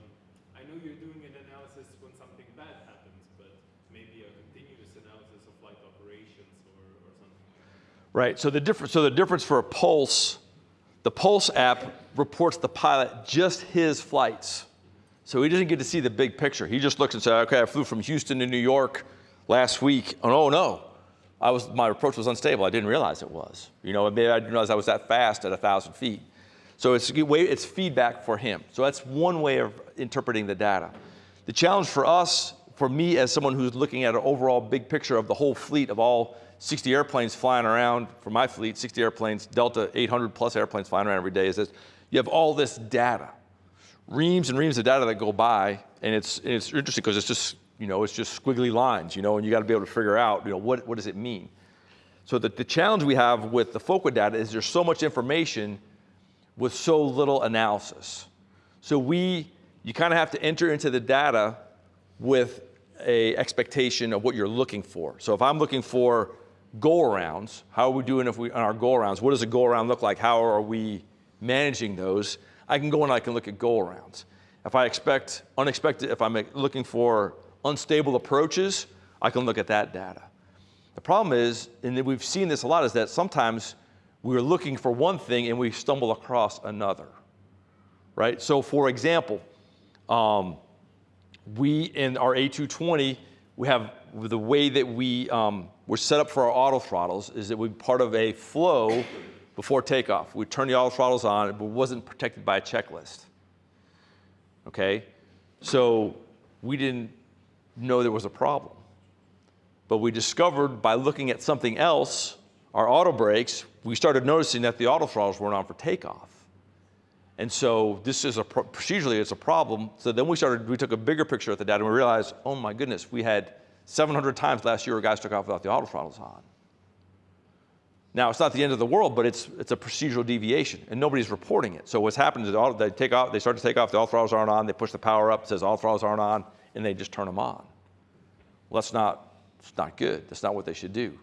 I know you're doing an analysis when something bad happens, but maybe a continuous analysis of flight operations or, or something like that. Right. So the difference. So the difference for a Pulse, the Pulse app reports the pilot just his flights. So he doesn't get to see the big picture. He just looks and says, "Okay, I flew from Houston to New York last week. Oh no, I was my approach was unstable. I didn't realize it was. You know, maybe I didn't realize I was that fast at a thousand feet. So it's it's feedback for him. So that's one way of interpreting the data. The challenge for us, for me as someone who's looking at an overall big picture of the whole fleet of all 60 airplanes flying around for my fleet, 60 airplanes, Delta 800 plus airplanes flying around every day, is that you have all this data, reams and reams of data that go by, and it's and it's interesting because it's just you know it's just squiggly lines, you know, and you got to be able to figure out you know what what does it mean. So the, the challenge we have with the FOQA data is there's so much information with so little analysis. So we, you kind of have to enter into the data with a expectation of what you're looking for. So if I'm looking for go arounds, how are we doing if we on our go arounds? What does a go around look like? How are we managing those? I can go and I can look at go arounds. If I expect unexpected, if I'm looking for unstable approaches, I can look at that data. The problem is, and we've seen this a lot, is that sometimes we're looking for one thing and we stumble across another, right? So for example, um, we in our A220, we have the way that we um, we're set up for our auto throttles is that we're part of a flow before takeoff. We turn the auto throttles on, but wasn't protected by a checklist. Okay, so we didn't know there was a problem, but we discovered by looking at something else, our auto brakes, we started noticing that the auto throttles weren't on for takeoff. And so this is a pro- procedurally it's a problem. So then we started we took a bigger picture at the data and we realized, oh my goodness, we had 700 times last year guys took off without the auto throttles on. Now it's not the end of the world, but it's it's a procedural deviation and nobody's reporting it. So what's happened is the auto, they take off, they start to take off, the auto throttles aren't on, they push the power up, it says auto throttles aren't on, and they just turn them on. Well, that's not it's not good. That's not what they should do.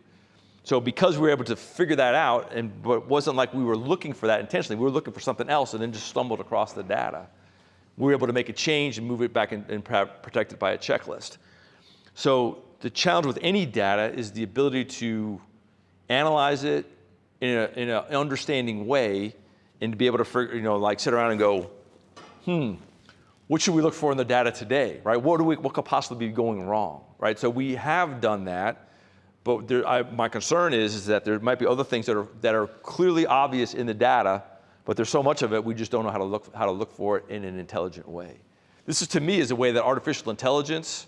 So because we were able to figure that out, and but it wasn't like we were looking for that intentionally, we were looking for something else and then just stumbled across the data. We were able to make a change and move it back and, and protect it by a checklist. So the challenge with any data is the ability to analyze it in a, in an understanding way and to be able to, figure- you know, like sit around and go, hmm, what should we look for in the data today, right? What, do we, what could possibly be going wrong, right? So we have done that, but there, I, my concern is, is that there might be other things that are, that are clearly obvious in the data, but there's so much of it, we just don't know how to look, how to look for it in an intelligent way. This is, to me, is a way that artificial intelligence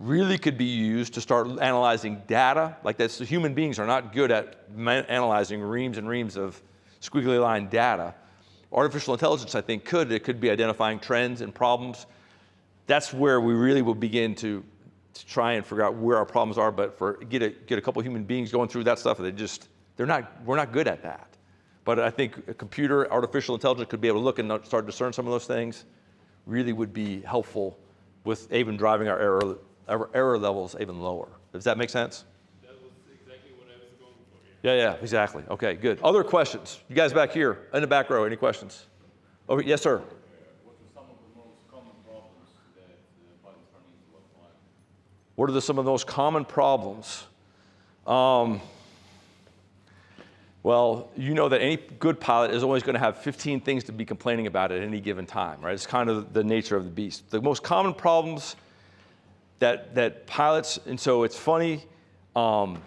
really could be used to start analyzing data. Like that's, human beings are not good at analyzing reams and reams of squiggly line data. Artificial intelligence, I think, could. It could be identifying trends and problems. That's where we really will begin to, to try and figure out where our problems are. But for get a, get a couple human beings going through that stuff, they just they're not we're not good at that. But I think a computer, artificial intelligence could be able to look and start to discern some of those things. Really would be helpful with even driving our error error levels even lower. Does that make sense? That was exactly what I was going for. Yeah. Yeah, yeah, exactly. Okay, good. Other questions? You guys back here in the back row, any questions? Over, yes, sir. What are some of the most common problems that uh, pilots run into while flying? What are the, some of the most common problems? Um, well, you know that any good pilot is always going to have 15 things to be complaining about at any given time, right? It's kind of the nature of the beast. The most common problems that, that pilots, and so it's funny. Um,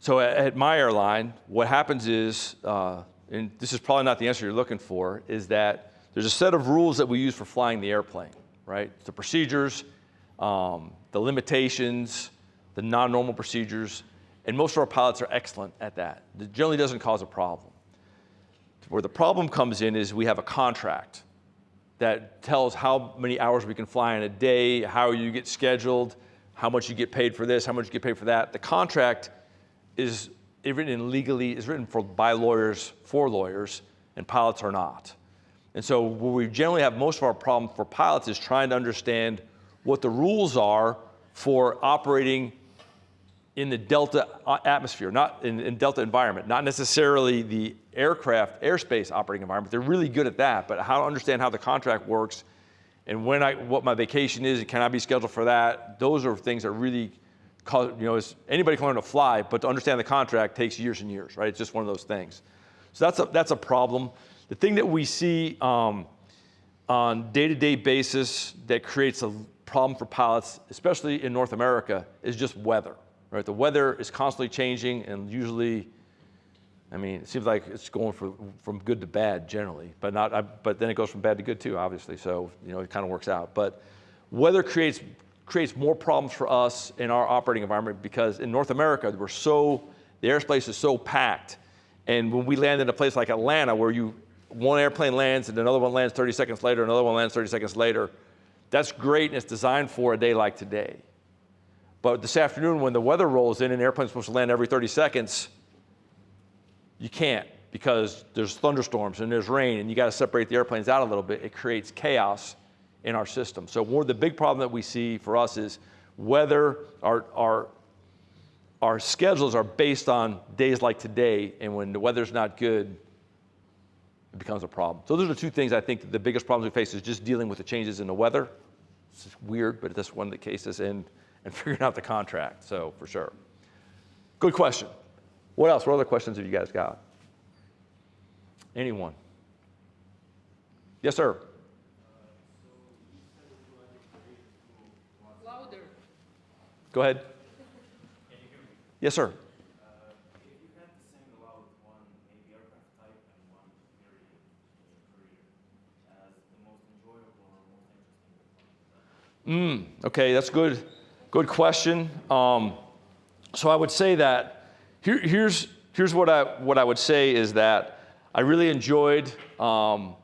so at, at my airline, what happens is, uh, and this is probably not the answer you're looking for, is that there's a set of rules that we use for flying the airplane, right? The procedures, um, the limitations, the non-normal procedures, and most of our pilots are excellent at that. It generally doesn't cause a problem. Where the problem comes in is we have a contract that tells how many hours we can fly in a day, how you get scheduled, how much you get paid for this, how much you get paid for that. The contract is written legally, is written for, by lawyers for lawyers, and pilots are not. And so where we generally have most of our problem for pilots is trying to understand what the rules are for operating in the Delta uh, atmosphere, not in, in Delta environment, not necessarily the aircraft, airspace operating environment. They're really good at that, but how to understand how the contract works and when I, what my vacation is, and can I be scheduled for that? Those are things that really cause, you know, anybody can learn to fly, but to understand the contract takes years and years, right? It's just one of those things. So that's a, that's a problem. The thing that we see um, on day-to-day basis that creates a problem for pilots, especially in North America, is just weather, right? The weather is constantly changing and usually, I mean, it seems like it's going from, from good to bad generally, but not, I, but then it goes from bad to good too, obviously. So, you know, it kind of works out. But weather creates, creates more problems for us in our operating environment because in North America, we're so, the airspace is so packed. And when we land in a place like Atlanta where you, one airplane lands and another one lands 30 seconds later, another one lands 30 seconds later, that's great and it's designed for a day like today. But this afternoon, when the weather rolls in and the airplane's supposed to land every 30 seconds, you can't because there's thunderstorms and there's rain and you got to separate the airplanes out a little bit. It creates chaos in our system. So one of the big problem that we see for us is whether our, our, our schedules are based on days like today, and when the weather's not good, it becomes a problem. So those are two things I think the biggest problems we face is just dealing with the changes in the weather. It's weird, but that's one of the cases, and, and figuring out the contract, so for sure. Good question. What else? What other questions have you guys got? Anyone? Yes, sir. Louder. Go ahead. Yes, sir. Mm, okay, that's good. Good question. Um, so I would say that here, here's here's what I what I would say is that I really enjoyed um,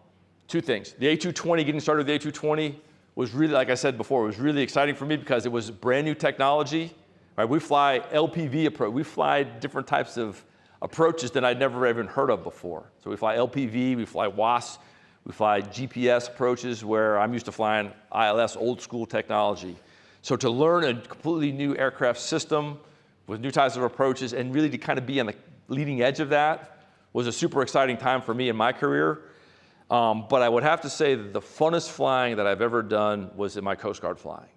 two things. The A220, getting started with the A220 was really, like I said before, it was really exciting for me because it was brand new technology. Right, we fly LPV approach. We fly different types of approaches that I'd never even heard of before. So we fly LPV, we fly WAAS, we fly GPS approaches where I'm used to flying ILS, old school technology. So to learn a completely new aircraft system with new types of approaches and really to kind of be on the leading edge of that was a super exciting time for me in my career. Um, but I would have to say that the funnest flying that I've ever done was in my Coast Guard flying.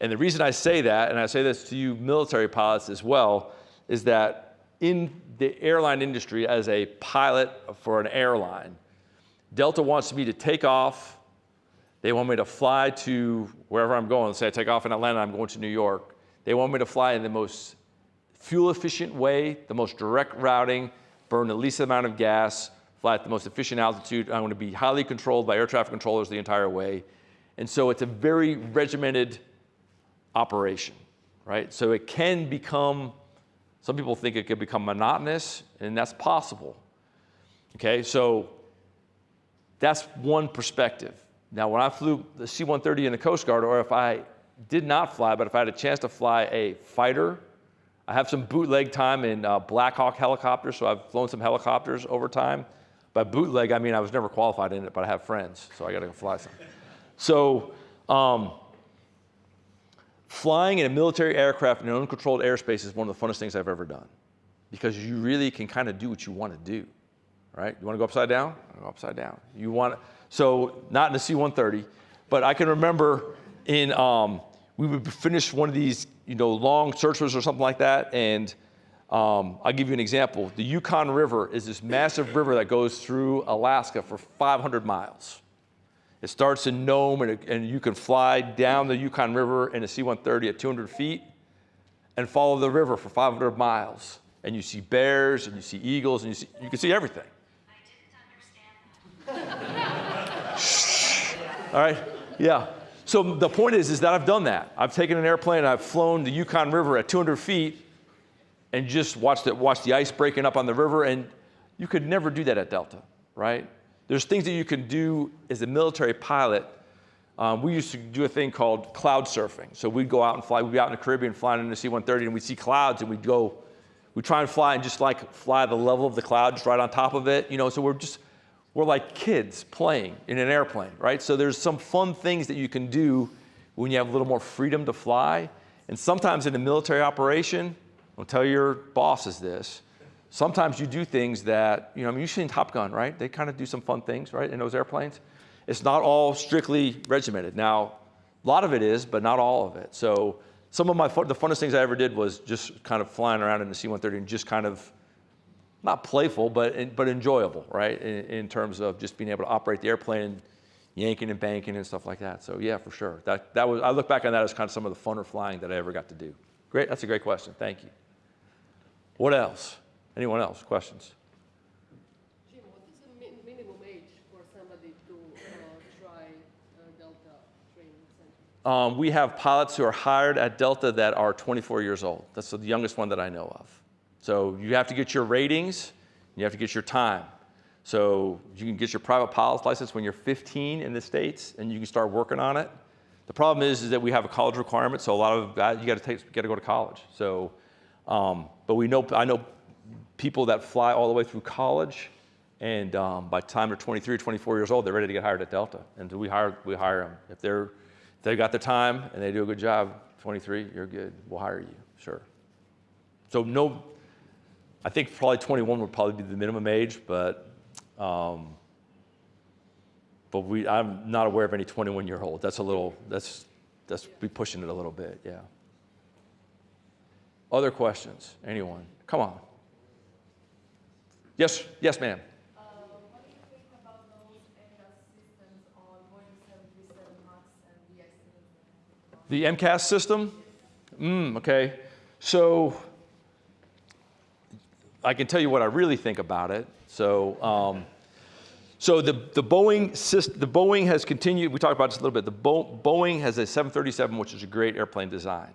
And the reason I say that, and I say this to you military pilots as well, is that in the airline industry, as a pilot for an airline, Delta wants me to take off. They want me to fly to wherever I'm going. Say I take off in Atlanta, I'm going to New York. They want me to fly in the most fuel efficient way, the most direct routing, burn the least amount of gas, fly at the most efficient altitude. I'm going to be highly controlled by air traffic controllers the entire way. And so it's a very regimented operation, right? So it can become, some people think it could become monotonous, and that's possible. Okay, so that's one perspective. Now, when I flew the C-130 in the Coast Guard, or if I did not fly, but if I had a chance to fly a fighter, I have some bootleg time in uh, Black Hawk helicopters, so I've flown some helicopters over time. By bootleg, I mean I was never qualified in it, but I have friends, so I got to go fly some. So, um, flying in a military aircraft in an uncontrolled airspace is one of the funnest things I've ever done, because you really can kind of do what you want to do, right? You want to go upside down? Go upside down. You want so not in the C-130, but I can remember in um, we would finish one of these, you know, long searches or something like that, and um, I'll give you an example. The Yukon River is this massive river that goes through Alaska for 500 miles. It starts in Nome, and, it, and you can fly down the Yukon River in a C-130 at 200 feet and follow the river for 500 miles. And you see bears, and you see eagles, and you, see, you can see everything. I didn't understand that. All right? Yeah. So the point is, is that I've done that. I've taken an airplane, I've flown the Yukon River at 200 feet, and just watched it, watched the ice breaking up on the river, and you could never do that at Delta, right? There's things that you can do as a military pilot. Um, we used to do a thing called cloud surfing. So we'd go out and fly. We'd be out in the Caribbean flying in the C-130, and we'd see clouds, and we'd go. We'd try and fly and just like fly the level of the cloud, just right on top of it. You know, so we're just we're like kids playing in an airplane, right? So there's some fun things that you can do when you have a little more freedom to fly. And sometimes in a military operation, don't tell your bosses this. Sometimes you do things that, you know, I mean, you've seen Top Gun, right? They kind of do some fun things, right, in those airplanes. It's not all strictly regimented. Now, a lot of it is, but not all of it. So some of my fun, the funnest things I ever did was just kind of flying around in the C-130 and just kind of, not playful, but, but enjoyable, right? In, in terms of just being able to operate the airplane, yanking and banking and stuff like that. So yeah, for sure. That, that was, I look back on that as kind of some of the funner flying that I ever got to do. Great, that's a great question, thank you. What else? Anyone else? Questions? Jim, what is the min- minimum age for somebody to uh, try uh, Delta training center? Um, we have pilots who are hired at Delta that are 24 years old. That's the youngest one that I know of. So you have to get your ratings, you have to get your time. So you can get your private pilot's license when you're 15 in the States and you can start working on it. The problem is, is that we have a college requirement, so a lot of guys, you gotta take, gotta go to college. So, um, but we know, I know people that fly all the way through college and um, by the time they're 23 or 24 years old, they're ready to get hired at Delta. And we hire, we hire them. If they're, if they've got the time and they do a good job, 23, you're good, we'll hire you, sure. So no, I think probably 21 would probably be the minimum age, but, um, but we, I'm not aware of any 21 year old. That's a little, that's, that's be pushing it a little bit, yeah. Other questions? Anyone? Come on. Yes, yes, ma'am. What do you think about those MCAS systems on Boeing 737 MAX and the? The MCAS system? Mm, okay. So I can tell you what I really think about it. So, um, so the, the Boeing system, the Boeing has continued, we talked about this a little bit, the Bo Boeing has a 737, which is a great airplane design.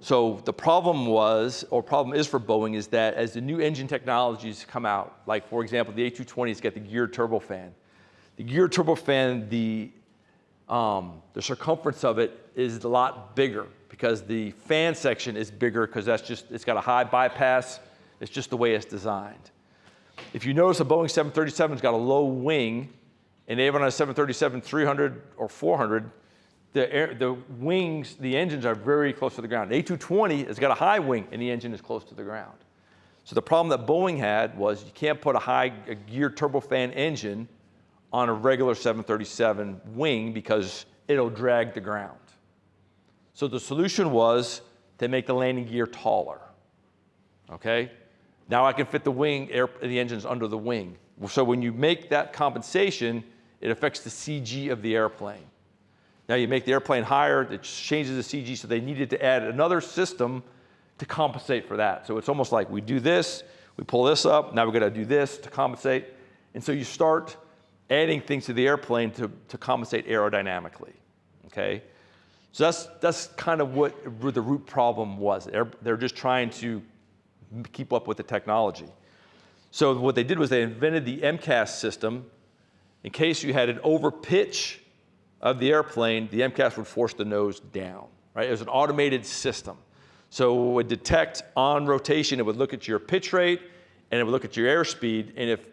So the problem was, or problem is for Boeing, is that as the new engine technologies come out, like for example, the A220's got the geared turbofan. The geared turbofan, the, um, the circumference of it is a lot bigger because the fan section is bigger because that's just, it's got a high bypass. It's just the way it's designed. If you notice a Boeing 737's got a low wing, and even on a 737 300 or 400, the, air, the wings, the engines are very close to the ground. The A220 has got a high wing and the engine is close to the ground. So the problem that Boeing had was you can't put a high a turbofan engine on a regular 737 wing because it'll drag the ground. So the solution was to make the landing gear taller. Okay? Now I can fit the wing, air, the engines under the wing. So when you make that compensation, it affects the CG of the airplane. Now you make the airplane higher, it changes the CG, so they needed to add another system to compensate for that. So it's almost like we do this, we pull this up, now we're gonna do this to compensate. And so you start adding things to the airplane to, to compensate aerodynamically, okay? So that's, that's kind of what, the root problem was. They're, they're just trying to keep up with the technology. So what they did was they invented the MCAS system. In case you had an overpitch of the airplane, the MCAS would force the nose down, right? It was an automated system. So it would detect on rotation, it would look at your pitch rate, and it would look at your airspeed, and if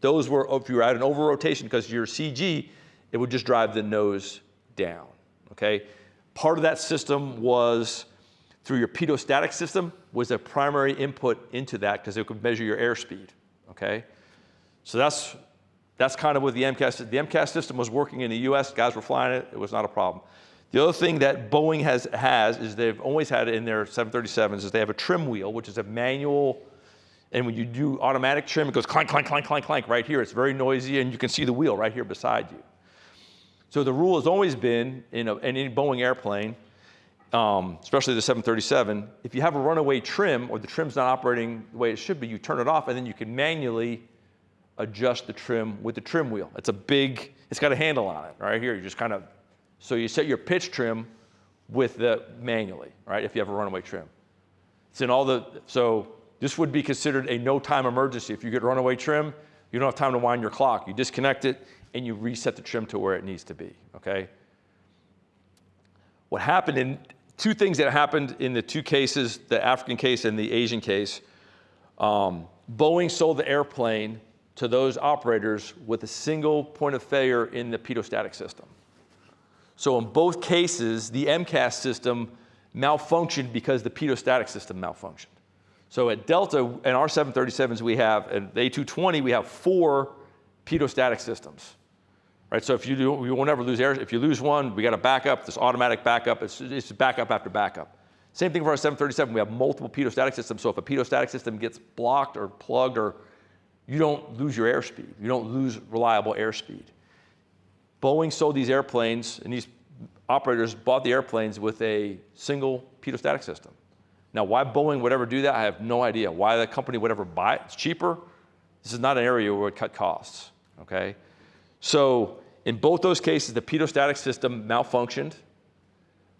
those were, if you were at an over rotation because your CG, it would just drive the nose down, okay? Part of that system was through your pitot-static system was a primary input into that because it could measure your airspeed, okay? So that's, that's kind of what the MCAS, the MCAS system was working in the US, guys were flying it, it was not a problem. The other thing that Boeing has, has is they've always had it in their 737s is they have a trim wheel, which is a manual, and when you do automatic trim, it goes clank, clank, clank, clank, clank right here. It's very noisy, and you can see the wheel right here beside you. So the rule has always been in, a, in any Boeing airplane, um, especially the 737, if you have a runaway trim or the trim's not operating the way it should be, you turn it off and then you can manually adjust the trim with the trim wheel. It's a big, it's got a handle on it right here. You just kind of, so you set your pitch trim with the manually, right, if you have a runaway trim. It's in all the, so this would be considered a no time emergency. If you get runaway trim, you don't have time to wind your clock. You disconnect it and you reset the trim to where it needs to be, okay? What happened in, two things that happened in the two cases, the African case and the Asian case. Um, Boeing sold the airplane to those operators with a single point of failure in the pitot-static system. So in both cases, the MCAS system malfunctioned because the pitot-static system malfunctioned. So at Delta, in our 737s, we have, and the A220, we have four pitot-static systems. Right, so if you do, we will never lose air. If you lose one, we got a backup, this automatic backup, it's, it's backup after backup. Same thing for our 737, we have multiple pitot-static systems, so if a pitot-static system gets blocked or plugged or you don't lose your airspeed, you don't lose reliable airspeed. Boeing sold these airplanes and these operators bought the airplanes with a single pitot-static system. Now why Boeing would ever do that, I have no idea. Why the company would ever buy it, it's cheaper. This is not an area where it cut costs, okay? So in both those cases, the pitot-static system malfunctioned,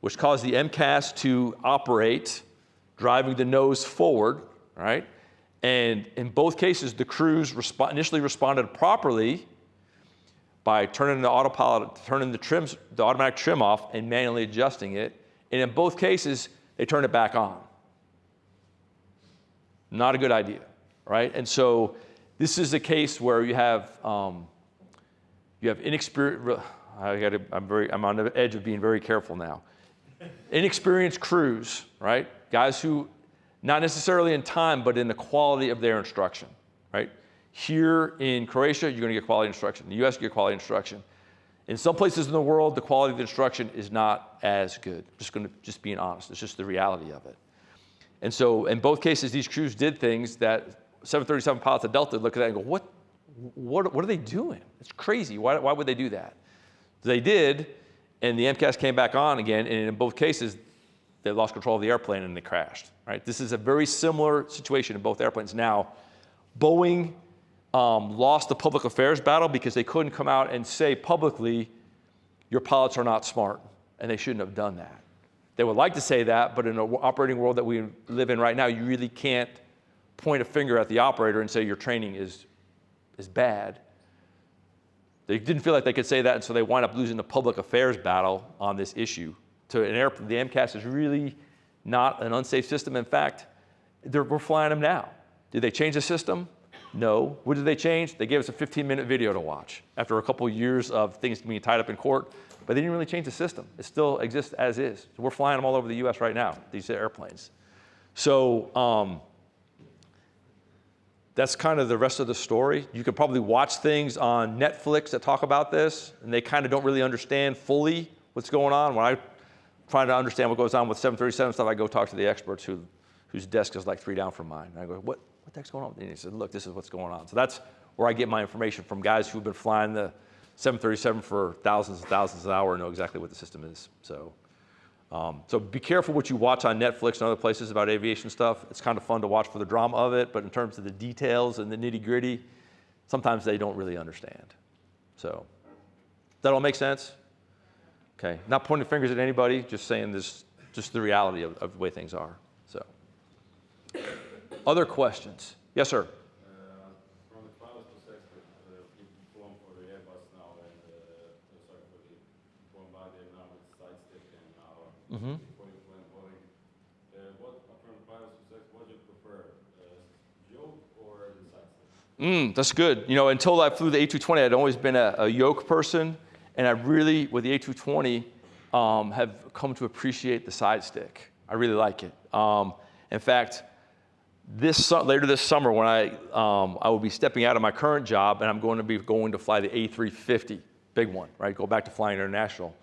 which caused the MCAS to operate, driving the nose forward, right? And in both cases, the crews resp initially responded properly by turning the autopilot, turning the trims, the automatic trim off and manually adjusting it. And in both cases, they turned it back on. Not a good idea, right? And so this is a case where you have um, you have inexperienced, I'm, very, I'm on the edge of being very careful now. Inexperienced crews, right? Guys who, not necessarily in time, but in the quality of their instruction, right? Here in Croatia, you're gonna get quality instruction. In the US, you get quality instruction. In some places in the world, the quality of the instruction is not as good. Just gonna, just being honest, it's just the reality of it. And so in both cases, these crews did things that 737 pilots at Delta look at that and go, what, what, what are they doing? It's crazy. Why, why would they do that? They did, and the MCAS came back on again, and in both cases, they lost control of the airplane and they crashed. Right? This is a very similar situation in both airplanes. Now, Boeing um, lost the public affairs battle because they couldn't come out and say publicly, your pilots are not smart, and they shouldn't have done that. They would like to say that, but in an operating world that we live in right now, you really can't point a finger at the operator and say your training is is bad. They didn't feel like they could say that, and so they wind up losing the public affairs battle on this issue. To an air, the MCAS is really not an unsafe system. In fact, we're flying them now. Did they change the system? No. What did they change? They gave us a 15-minute video to watch after a couple years of things being tied up in court, but they didn't really change the system. It still exists as is. So we're flying them all over the U.S. right now, these airplanes. So um, that's kind of the rest of the story. You could probably watch things on Netflix that talk about this, and they kind of don't really understand fully what's going on. When I try to understand what goes on with 737 stuff, I go talk to the experts who, whose desk is like three down from mine. And I go, what, what the heck's going on? And he said, look, this is what's going on. So that's where I get my information from guys who've been flying the 737 for thousands and thousands of hours and know exactly what the system is. So, um, so be careful what you watch on Netflix and other places about aviation stuff. It's kind of fun to watch for the drama of it, but in terms of the details and the nitty gritty, sometimes they don't really understand. So, that all make sense? Okay, not pointing fingers at anybody, just saying this, just the reality of, of the way things are. So, other questions? Yes, sir. Uh, From the pilot's perspective, uh, you've flown for the Airbus now and, uh, sorry, for the Bombardier now with side stick and side? Mm, that's good. You know, until I flew the A220, I'd always been a, a yoke person, and I really, with the A220, um, have come to appreciate the side stick. I really like it. Um, in fact, this later this summer, when I um, I will be stepping out of my current job, and I'm going to be going to fly the A350, big one, right? Go back to flying international.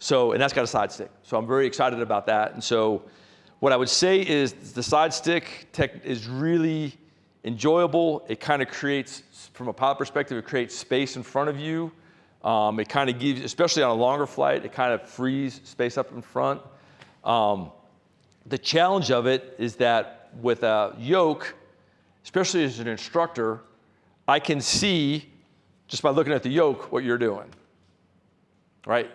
So, and that's got a side stick. So I'm very excited about that. And so, what I would say is the side stick tech is really enjoyable. It kind of creates, from a pilot perspective, it creates space in front of you. Um, it kind of gives, especially on a longer flight, it kind of frees space up in front. Um, the challenge of it is that with a yoke, especially as an instructor, I can see just by looking at the yoke what you're doing, right?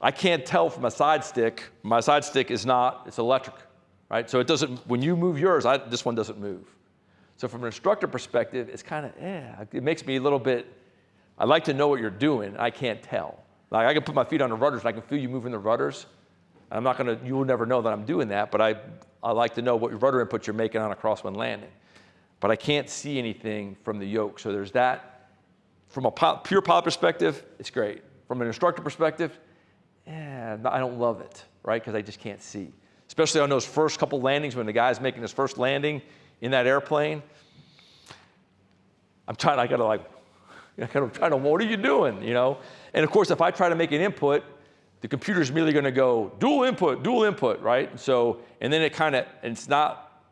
I can't tell from a side stick. My side stick is not, it's electric, right? So it doesn't, when you move yours, I, this one doesn't move. So from an instructor perspective, it's kind of, eh, it makes me a little bit, I like to know what you're doing. I can't tell. Like I can put my feet on the rudders and I can feel you moving the rudders. I'm not gonna, you will never know that I'm doing that, but I, I like to know what rudder input you're making on a crosswind landing. But I can't see anything from the yoke. So there's that. From a pil- pure pilot perspective, it's great. From an instructor perspective, yeah, I don't love it, right? Because I just can't see. Especially on those first couple landings when the guy's making his first landing in that airplane. I'm trying, I gotta like, I gotta try to, what are you doing, you know? And of course, if I try to make an input, the computer's immediately gonna go dual input, dual input, right? So, and then it kind of, it's not,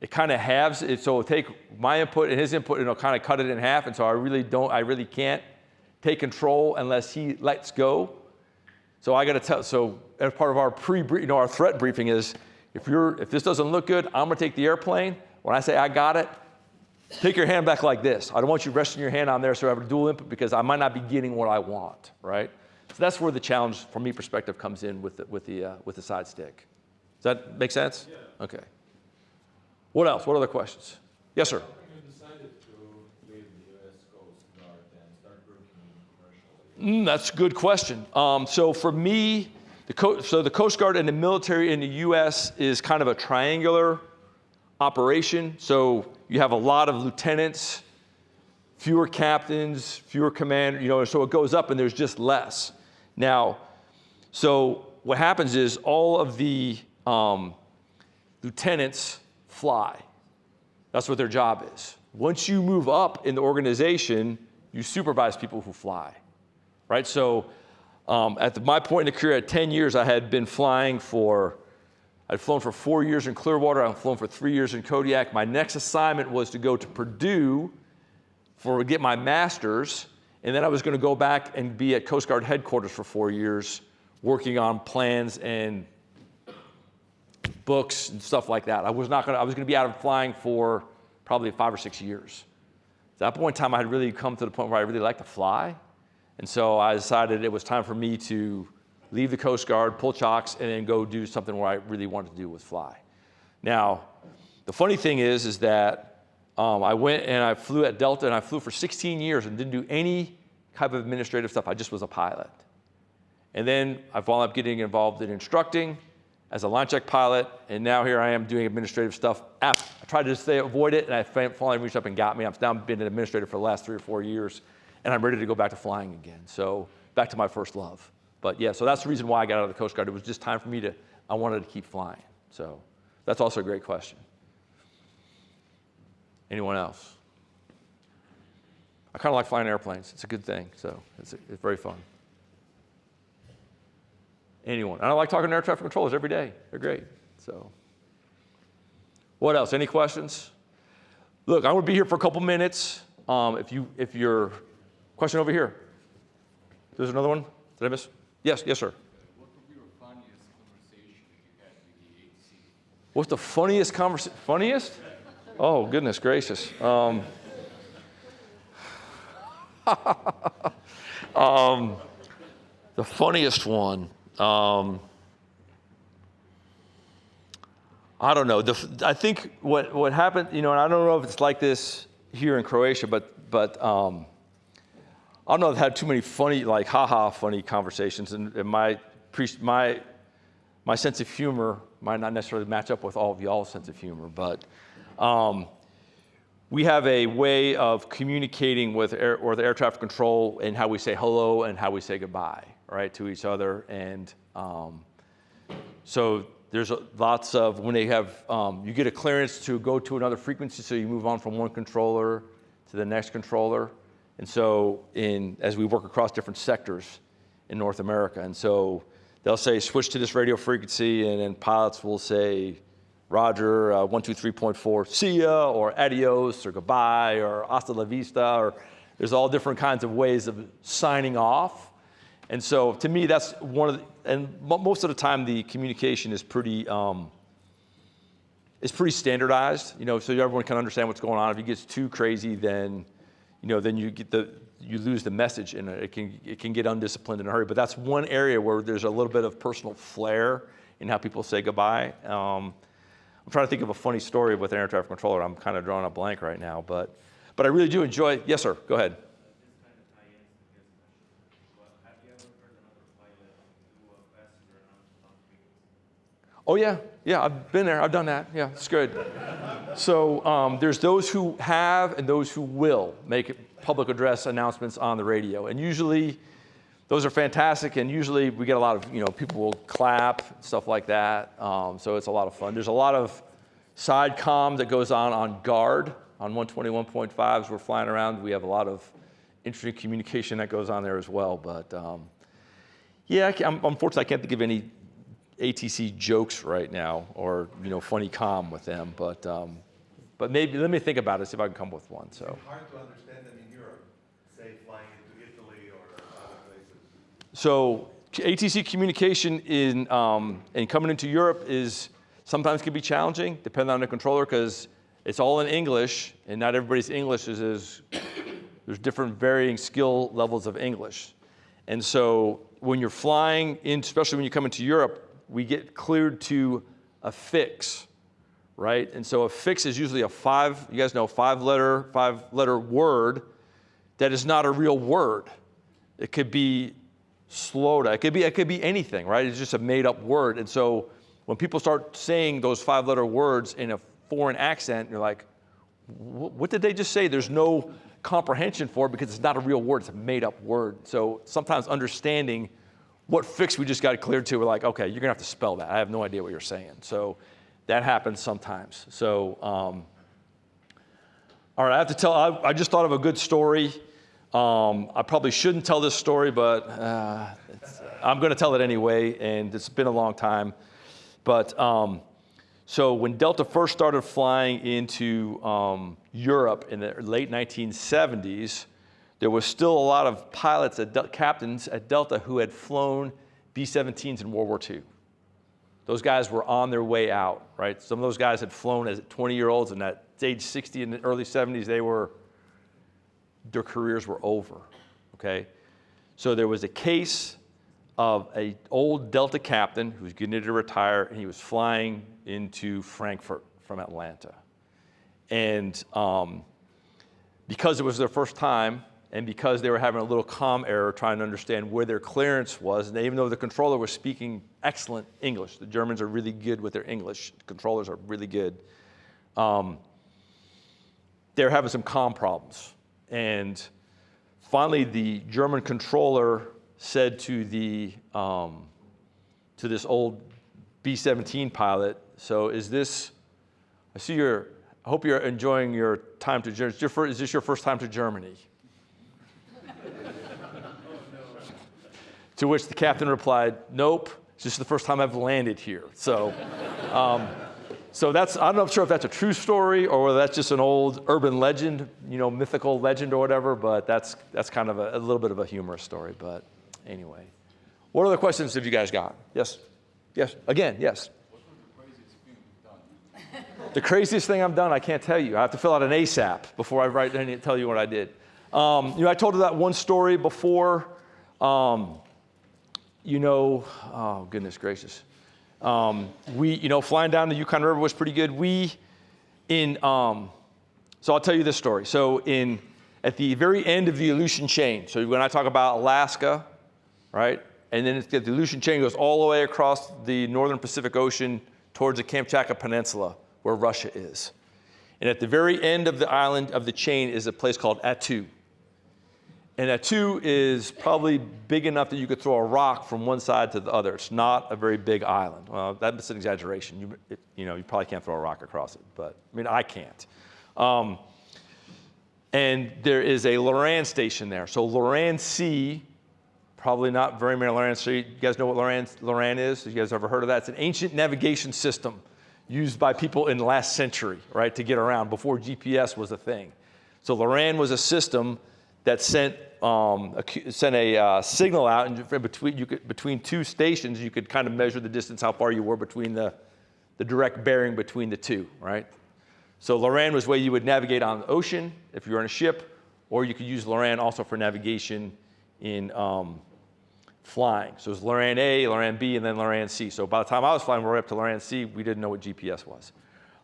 it kind of halves it. So take my input and his input and it'll kind of cut it in half. And so I really don't, I really can't take control unless he lets go. So I got to tell, so as part of our pre, you know, our threat briefing is, if you're, if this doesn't look good, I'm gonna take the airplane. When I say I got it, take your hand back like this. I don't want you resting your hand on there so I have a dual input because I might not be getting what I want, right? So that's where the challenge, from me perspective, comes in with the, with the, uh, with the side stick. Does that make sense? Yeah. Okay. What else? What other questions? Yes, sir. You decided to leave the US Coast Guard and start working in commercial. Mm, that's a good question. Um, so for me, the so the Coast Guard and the military in the U.S. is kind of a triangular operation. So you have a lot of lieutenants, fewer captains, fewer commanders, you know, so it goes up and there's just less. Now, so what happens is all of the um, lieutenants fly. That's what their job is. Once you move up in the organization, you supervise people who fly, right? So um, at the, my point in the career, at 10 years, I had been flying for, I'd flown for four years in Clearwater, I'd flown for three years in Kodiak. My next assignment was to go to Purdue for get my master's, and then I was going to go back and be at Coast Guard headquarters for four years, working on plans and books and stuff like that. I was not going to, I was going to be out of flying for probably five or six years. At that point in time, I had really come to the point where I really liked to fly. And so I decided it was time for me to leave the Coast Guard, pull chocks, and then go do something where I really wanted to do with fly. Now, the funny thing is, is that um, I went and I flew at Delta, and I flew for 16 years and didn't do any type of administrative stuff. I just was a pilot. And then I wound up getting involved in instructing as a line check pilot, and now here I am doing administrative stuff. I tried to stay avoid it, and I finally reached up and got me. I've now been an administrator for the last three or four years, and I'm ready to go back to flying again. So back to my first love. But yeah, so that's the reason why I got out of the Coast Guard. It was just time for me to, I wanted to keep flying. So that's also a great question. Anyone else? I kind of like flying airplanes. It's a good thing. So it's, it's very fun. Anyone? And I like talking to air traffic controllers every day. They're great. So, what else? Any questions? Look, I'm going to be here for a couple minutes. Um, if you, if your question over here, there's another one. Did I miss? Yes, yes, sir. What would be your funniest conversation you had with the? What's the funniest conversation? Funniest? Oh, goodness gracious. Um, um, the funniest one. Um, I don't know. The, I think what, what happened, you know, and I don't know if it's like this here in Croatia, but, but um, I don't know I've had too many funny, like, haha, funny conversations. And, and my, my, my sense of humor might not necessarily match up with all of y'all's sense of humor, but um, we have a way of communicating with air, or the air traffic control and how we say hello and how we say goodbye, right, to each other. And um, so there's lots of, when they have, um, you get a clearance to go to another frequency, so you move on from one controller to the next controller. And so in, as we work across different sectors in North America, and so they'll say switch to this radio frequency, and then pilots will say, Roger, uh, 123.4, see ya, or adios, or goodbye, or hasta la vista, or there's all different kinds of ways of signing off. And so to me, that's one of the, and most of the time the communication is pretty, um, is pretty standardized, you know, so everyone can understand what's going on. If it gets too crazy, then, you know, then you get the, you lose the message and it can, it can get undisciplined in a hurry. But that's one area where there's a little bit of personal flair in how people say goodbye. Um, I'm trying to think of a funny story with an air traffic controller. I'm kind of drawing a blank right now, but, but I really do enjoy, yes, sir, go ahead. Oh yeah, yeah, I've been there. I've done that. Yeah, it's good. so um, there's those who have and those who will make public address announcements on the radio, and usually those are fantastic. And usually we get a lot of you know people will clap stuff like that. Um, so it's a lot of fun. There's a lot of side comm that goes on on guard on 121.5 as we're flying around. We have a lot of interesting communication that goes on there as well. But um, yeah, I unfortunately, I can't think of any ATC jokes right now or you know funny com with them, but um, but maybe let me think about it, see if I can come up with one. So Hard to understand them in Europe, say flying into Italy or other places. so ATC communication in um, and coming into Europe is sometimes can be challenging, depending on the controller, because it's all in English, and not everybody's English is as there's different varying skill levels of English. And so when you're flying in, especially when you come into Europe, we get cleared to a fix, right? And so a fix is usually a five, you guys know, five letter, five letter word that is not a real word. It could be slowed. It could be, it could be anything, right? It's just a made up word. And so when people start saying those five letter words in a foreign accent, you're like, what did they just say? There's no comprehension for it because it's not a real word, it's a made up word. So sometimes understanding what fix we just got cleared to, we're like, okay, you're gonna have to spell that. I have no idea what you're saying. So that happens sometimes. So, um, all right, I have to tell, I, I just thought of a good story. Um, I probably shouldn't tell this story, but uh, it's, I'm gonna tell it anyway, and it's been a long time. But um, so when Delta first started flying into um, Europe in the late 1970s, there was still a lot of pilots, at captains at Delta who had flown B-17s in World War II. Those guys were on their way out, right? Some of those guys had flown as 20-year-olds, and at age 60 in the early 70s, they were, their careers were over, okay? So there was a case of an old Delta captain who was getting ready to retire, and he was flying into Frankfurt from Atlanta. And um, because it was their first time, and because they were having a little comm error trying to understand where their clearance was, and even though the controller was speaking excellent English, the Germans are really good with their English, controllers are really good, um, they were having some comm problems. And finally, the German controller said to the um, to this old B-17 pilot, "So is this? I see you're. I hope you're enjoying your time to Germany. Is this your first time to Germany?" To which the captain replied, Nope, it's just the first time I've landed here. So, um, so that's, I'm not sure if that's a true story or whether that's just an old urban legend, you know, mythical legend or whatever, but that's, that's kind of a, a little bit of a humorous story. But anyway, what other questions have you guys got? Yes? Yes? Again, yes. The craziest thing? I've done, I can't tell you. I have to fill out an ASAP before I write and tell you what I did. Um, you know, I told you that one story before. Um, you know, oh goodness gracious. Um, we, you know, flying down the Yukon River was pretty good. We, in, um, so I'll tell you this story. So in, at the very end of the Aleutian chain, so when I talk about Alaska, right, and then the Aleutian chain goes all the way across the northern Pacific Ocean towards the Kamchatka Peninsula, where Russia is. And at the very end of the island of the chain is a place called Attu. And Attu is probably big enough that you could throw a rock from one side to the other. It's not a very big island. Well, that's an exaggeration. You, it, you know, you probably can't throw a rock across it, but I mean, I can't. Um, and there is a Loran station there. So Loran C, probably not very many Loran C. You guys know what Loran, Loran is? You guys ever heard of that? It's an ancient navigation system used by people in the last century, right, to get around before GPS was a thing. So Loran was a system that sent, um, a, sent a uh, signal out and between, you could, between two stations, you could kind of measure the distance, how far you were between the, the direct bearing between the two, right? So Loran was where you would navigate on the ocean if you were on a ship, or you could use Loran also for navigation in um, flying. So it was Loran A, Loran B, and then Loran C. So by the time I was flying, we were up to Loran C, we didn't know what GPS was.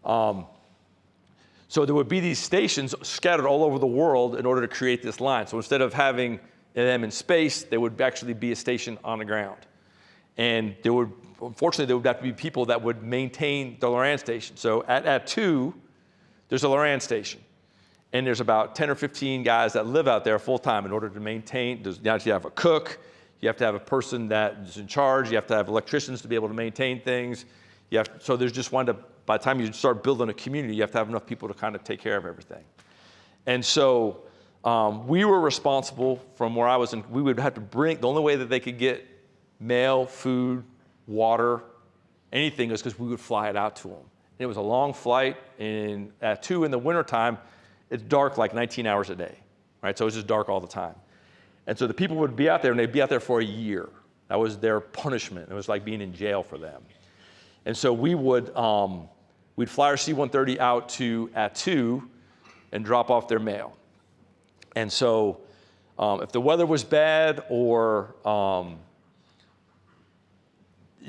Um, so there would be these stations scattered all over the world in order to create this line. So instead of having them in space, there would actually be a station on the ground. And there would, unfortunately, there would have to be people that would maintain the Loran station. So at at Attu, there's a Loran station. And there's about 10 or 15 guys that live out there full time in order to maintain. There's, you have a cook, you have to have a person that is in charge, you have to have electricians to be able to maintain things. You have, so there's just wind up by the time you start building a community, you have to have enough people to kind of take care of everything. And so um, we were responsible from where I was, and we would have to bring, the only way that they could get mail, food, water, anything was because we would fly it out to them. And it was a long flight, and at Attu in the wintertime, it's dark like 19 hours a day, right? So it was just dark all the time. And so the people would be out there, and they'd be out there for a year. That was their punishment. It was like being in jail for them. And so we would, um, We'd fly our C-130 out to Attu and drop off their mail. And so um, if the weather was bad or um,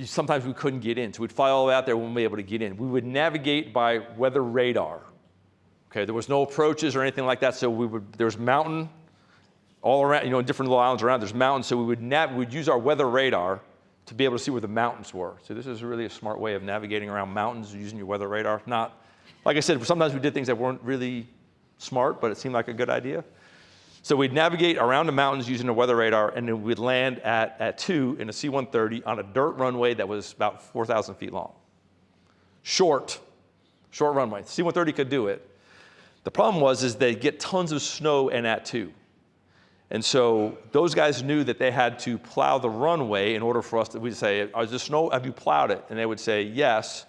sometimes we couldn't get in. So we'd fly all the way out there, we wouldn't be able to get in. We would navigate by weather radar. Okay, there was no approaches or anything like that, so we would, there was mountain all around, you know, different little islands around, there's mountains, so we would, nav- we'd use our weather radar to be able to see where the mountains were. So this is really a smart way of navigating around mountains using your weather radar. Not, like I said, sometimes we did things that weren't really smart, but it seemed like a good idea. So we'd navigate around the mountains using a weather radar, and then we'd land at, at Attu in a C-130 on a dirt runway that was about 4,000 feet long. Short, short runway. C-130 could do it. The problem was is they get tons of snow and at Attu. And so those guys knew that they had to plow the runway in order for us to, we'd say, is there snow, have you plowed it? And they would say, yes.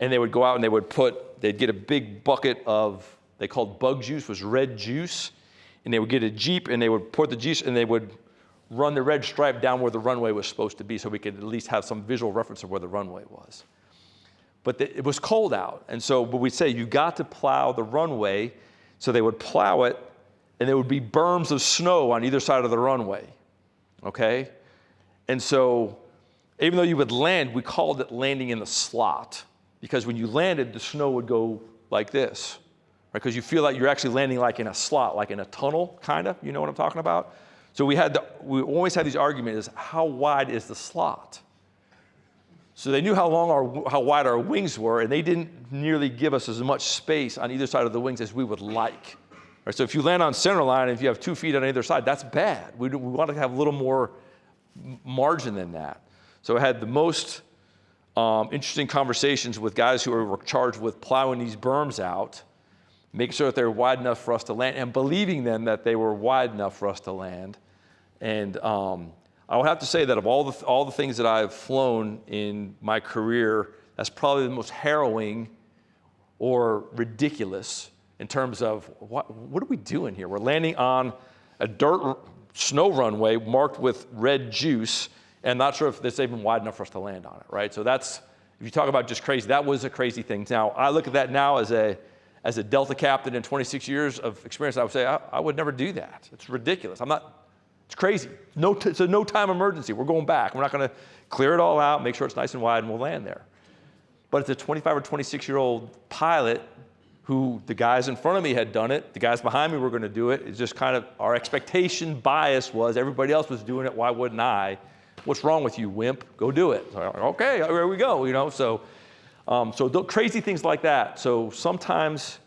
And they would go out and they would put, they'd get a big bucket of, they called bug juice, was red juice. And they would get a Jeep and they would pour the juice and they would run the red stripe down where the runway was supposed to be so we could at least have some visual reference of where the runway was. But the, it was cold out. And so, but we'd say, you got to plow the runway. So they would plow it and there would be berms of snow on either side of the runway. Okay? And so, even though you would land, we called it landing in the slot because when you landed, the snow would go like this. right? Because you feel like you're actually landing like in a slot, like in a tunnel, kind of. You know what I'm talking about? So we had the, we always had these arguments: how wide is the slot? So they knew how long our, how wide our wings were, and they didn't nearly give us as much space on either side of the wings as we would like. Right, so if you land on center line, if you have two feet on either side, that's bad. We, we want to have a little more margin than that. So I had the most um, interesting conversations with guys who were charged with plowing these berms out, making sure that they're wide enough for us to land, and believing them that they were wide enough for us to land. And um, I would have to say that of all the, all the things that I've flown in my career, that's probably the most harrowing or ridiculous in terms of what, what are we doing here? We're landing on a dirt snow runway marked with red juice, and not sure if it's even wide enough for us to land on it, right? So that's, if you talk about just crazy, that was a crazy thing. Now, I look at that now as a, as a Delta captain in 26 years of experience, I would say, I, I would never do that. It's ridiculous. I'm not, it's crazy. No it's a no time emergency. We're going back. We're not going to clear it all out, make sure it's nice and wide, and we'll land there. But it's a 25 or 26 year old pilot who the guys in front of me had done it, the guys behind me were going to do it. It's just kind of our expectation bias was everybody else was doing it. Why wouldn't I? What's wrong with you, wimp? Go do it. So, okay, here we go. You know, so um, so crazy things like that. So sometimes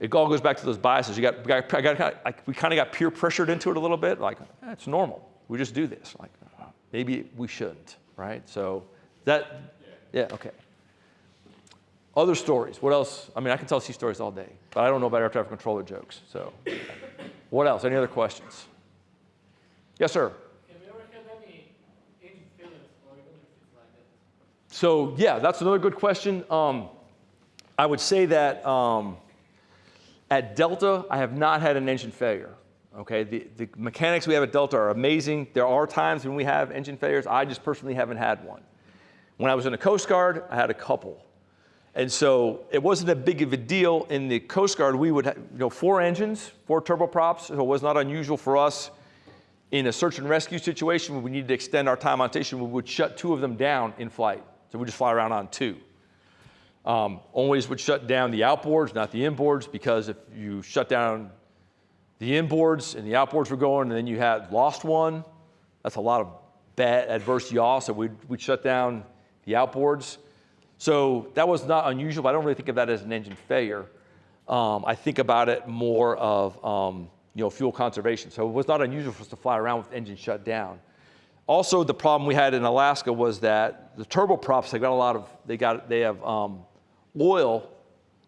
it all goes back to those biases. You got, we got, got like, we kind of got peer pressured into it a little bit. Like eh, it's normal. We just do this. Like maybe we shouldn't, right? So that, yeah, okay. Other stories. What else? I mean, I can tell sea stories all day, but I don't know about air traffic controller jokes. So, what else? Any other questions? Yes, sir. Have you ever had any engine failures or emergencies like that? So yeah, that's another good question. Um, I would say that um, at Delta, I have not had an engine failure. Okay, the, the mechanics we have at Delta are amazing. There are times when we have engine failures. I just personally haven't had one. When I was in the Coast Guard, I had a couple. And so it wasn't a big of a deal in the Coast Guard. We would have, you know, four engines, four turboprops, so it was not unusual for us in a search and rescue situation when we needed to extend our time on station, we would shut two of them down in flight. So we just fly around on two. Um, always would shut down the outboards, not the inboards, because if you shut down the inboards and the outboards were going, and then you had lost one, that's a lot of bad adverse yaw. So we'd, we'd shut down the outboards. So that was not unusual, but I don't really think of that as an engine failure. Um, I think about it more of um, you know fuel conservation. So it was not unusual for us to fly around with engine shut down. Also, the problem we had in Alaska was that the turboprops they got a lot of they got they have um, oil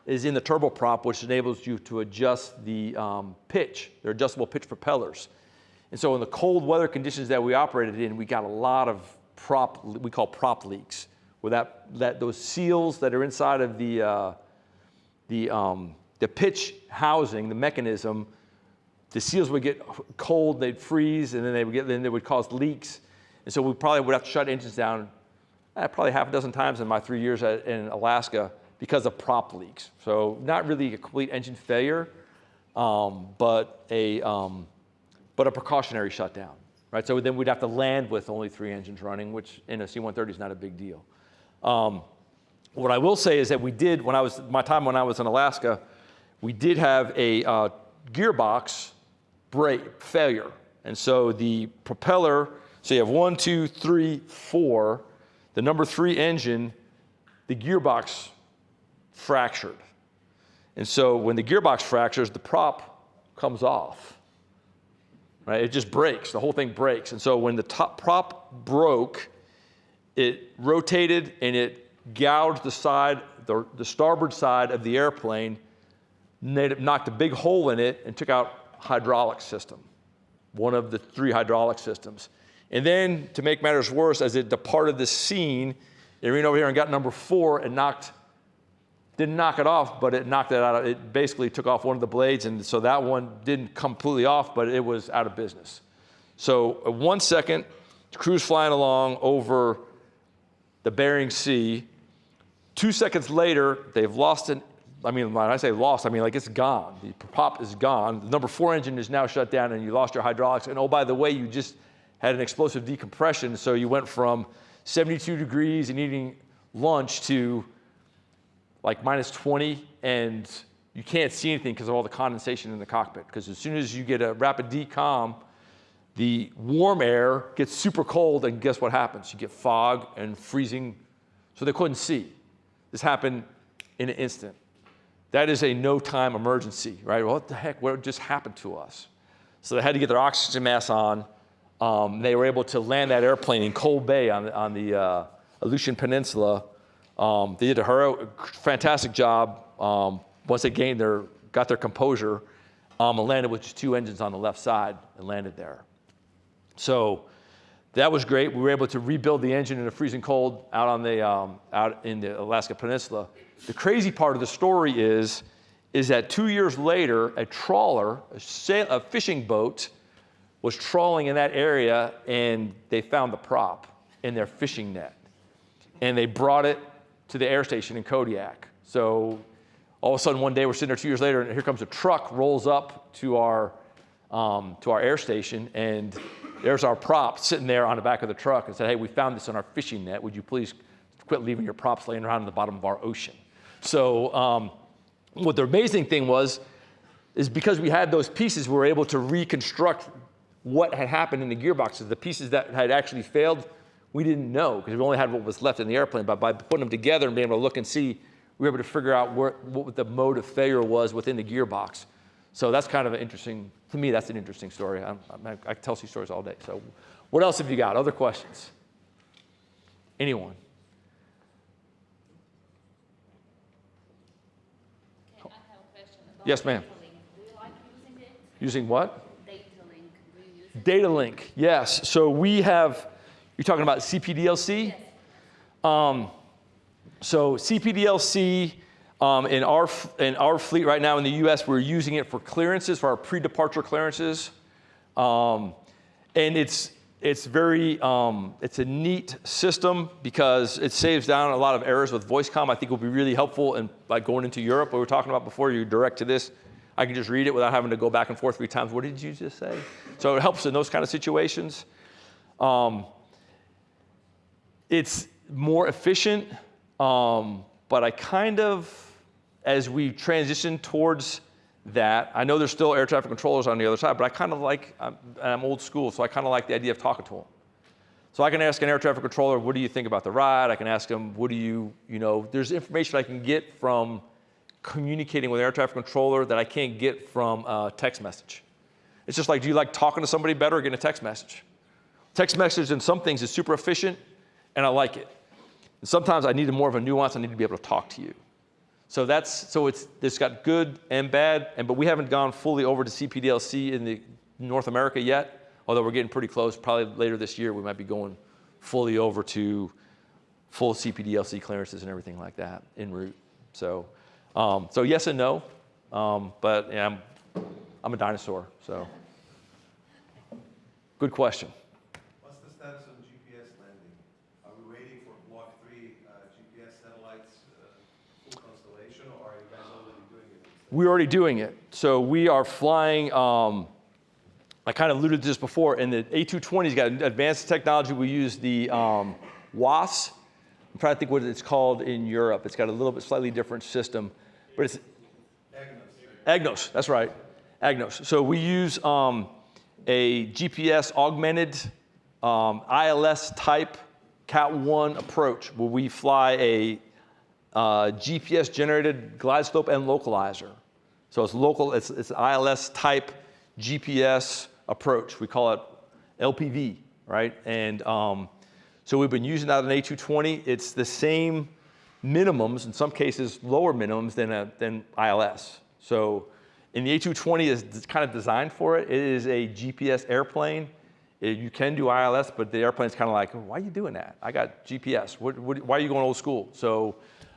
is in the turboprop, which enables you to adjust the um, pitch. They're adjustable pitch propellers. And so in the cold weather conditions that we operated in, we got a lot of prop we call prop leaks, where that, that those seals that are inside of the uh, the um, the pitch housing, the mechanism, the seals would get cold, they'd freeze, and then they would get then they would cause leaks. And so we probably would have to shut engines down eh, probably half a dozen times in my three years at, in Alaska because of prop leaks. So not really a complete engine failure, um, but a um, but a precautionary shutdown, right? So then we'd have to land with only three engines running, which in a C-130 is not a big deal. Um, what I will say is that we did when I was my time when I was in Alaska, we did have a uh, gearbox break failure, and so the propeller. So you have one, two, three, four. The number three engine, the gearbox fractured. And so when the gearbox fractures, the prop comes off. Right? It just breaks. The whole thing breaks. And so when the top prop broke, it rotated and it gouged the side, the, the starboard side of the airplane, knocked a big hole in it, and took out hydraulic system, one of the three hydraulic systems. And then, to make matters worse, as it departed the scene, it ran over here and got number four and knocked, didn't knock it off, but it knocked it out. It basically took off one of the blades, and so that one didn't completely off, but it was out of business. So, uh, one second, the crew's flying along over the Bering Sea. Two seconds later, they've lost an I mean, when I say lost, I mean like it's gone. The prop is gone. The number four engine is now shut down, and you lost your hydraulics. And oh, by the way, you just had an explosive decompression, so you went from 72 degrees and eating lunch to like minus 20, and you can't see anything because of all the condensation in the cockpit. Because as soon as you get a rapid decom, the warm air gets super cold, and guess what happens? You get fog and freezing, so they couldn't see. This happened in an instant. That is a no time emergency, right? What the heck? What just happened to us? So they had to get their oxygen mask on. Um, they were able to land that airplane in Cold Bay on, on the uh, Aleutian Peninsula. Um, they did a fantastic job. Um, once they gained their, got their composure, um, and landed with just two engines on the left side and landed there. So that was great. We were able to rebuild the engine in a freezing cold out on the um, out in the Alaska Peninsula. The crazy part of the story is is that two years later, a trawler, a, sail, a fishing boat, was trawling in that area, and they found the prop in their fishing net, and they brought it to the air station in Kodiak. So all of a sudden, one day we're sitting there two years later, and here comes a truck, rolls up to our um, to our air station, and there's our prop sitting there on the back of the truck, and said, "Hey, we found this on our fishing net. Would you please quit leaving your props laying around in the bottom of our ocean?" So. Um, what the amazing thing was, is because we had those pieces, we were able to reconstruct what had happened in the gearboxes. The pieces that had actually failed, we didn't know because we only had what was left in the airplane. But by putting them together and being able to look and see, we were able to figure out where, what the mode of failure was within the gearbox. So that's kind of an interesting, to me, that's an interesting story. I, I, I tell these stories all day. So what else have you got? Other questions? Anyone? Okay, I have a question Yes, ma'am. data link. Do you like using it? Using what? Data link, do you use? Data link, yes. So we have, you're talking about CPDLC? Yes. Um, so CPDLC um, in, our, in our fleet right now in the US, we're using it for clearances, for our pre-departure clearances. Um, and it's, it's very, um, it's a neat system because it saves down a lot of errors with voice comm. I think will be really helpful in like going into Europe, what we were talking about before, you direct to this. I can just read it without having to go back and forth three times. What did you just say? So it helps in those kind of situations. Um, it's more efficient, um, but I kind of, as we transition towards that, I know there's still air traffic controllers on the other side, but I kind of like, I'm, I'm old school, so I kind of like the idea of talking to them. So I can ask an air traffic controller, what do you think about the ride? I can ask them, what do you, you know, there's information I can get from communicating with an air traffic controller that I can't get from a text message. It's just like, do you like talking to somebody better or getting a text message? Text message in some things is super efficient, and I like it. And sometimes I need more of a nuance. I need to be able to talk to you. So that's so it's it's got good and bad, and but we haven't gone fully over to CPDLC in the North America yet. Although we're getting pretty close. Probably later this year we might be going fully over to full CPDLC clearances and everything like that en route. So um, so yes and no, um, but yeah, I'm I'm a dinosaur. So good question. What's the status on GPS landing? Are we waiting for Block 3 uh, GPS satellites, uh, full constellation, or are you guys already doing it? We're already doing it. So we are flying. Um, I kind of alluded to this before. And the A220's got advanced technology. We use the um, WAAS. I'm trying to think what it's called in Europe. It's got a little bit slightly different system, but it's EGNOS. EGNOS, That's right, EGNOS. So we use um, a GPS augmented um, ILS type Cat 1 approach where we fly a uh, GPS generated glide slope and localizer. So it's local, it's, it's ILS type GPS approach. We call it LPV, right? And um, so we've been using that on A220. It's the same minimums, in some cases lower minimums than, a, than ILS. So and the A220 is kind of designed for it. It is a GPS airplane. It- you can do ILS, but the airplane's kind of like, why are you doing that? I got GPS. What, what, why are you going old school? So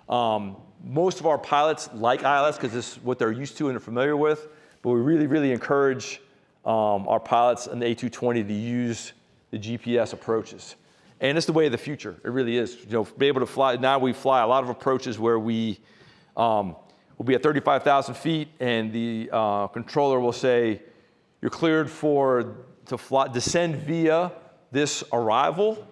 um, most of our pilots like ILS because this is what they're used to and they're familiar with. But we really, really encourage um, our pilots in the A220 to use the GPS approaches. And it's the way of the future. It really is. You know, be able to fly. Now we fly a lot of approaches where we um, will be at 35,000 feet, and the uh, controller will say, "You're cleared for to fly, descend via this arrival,"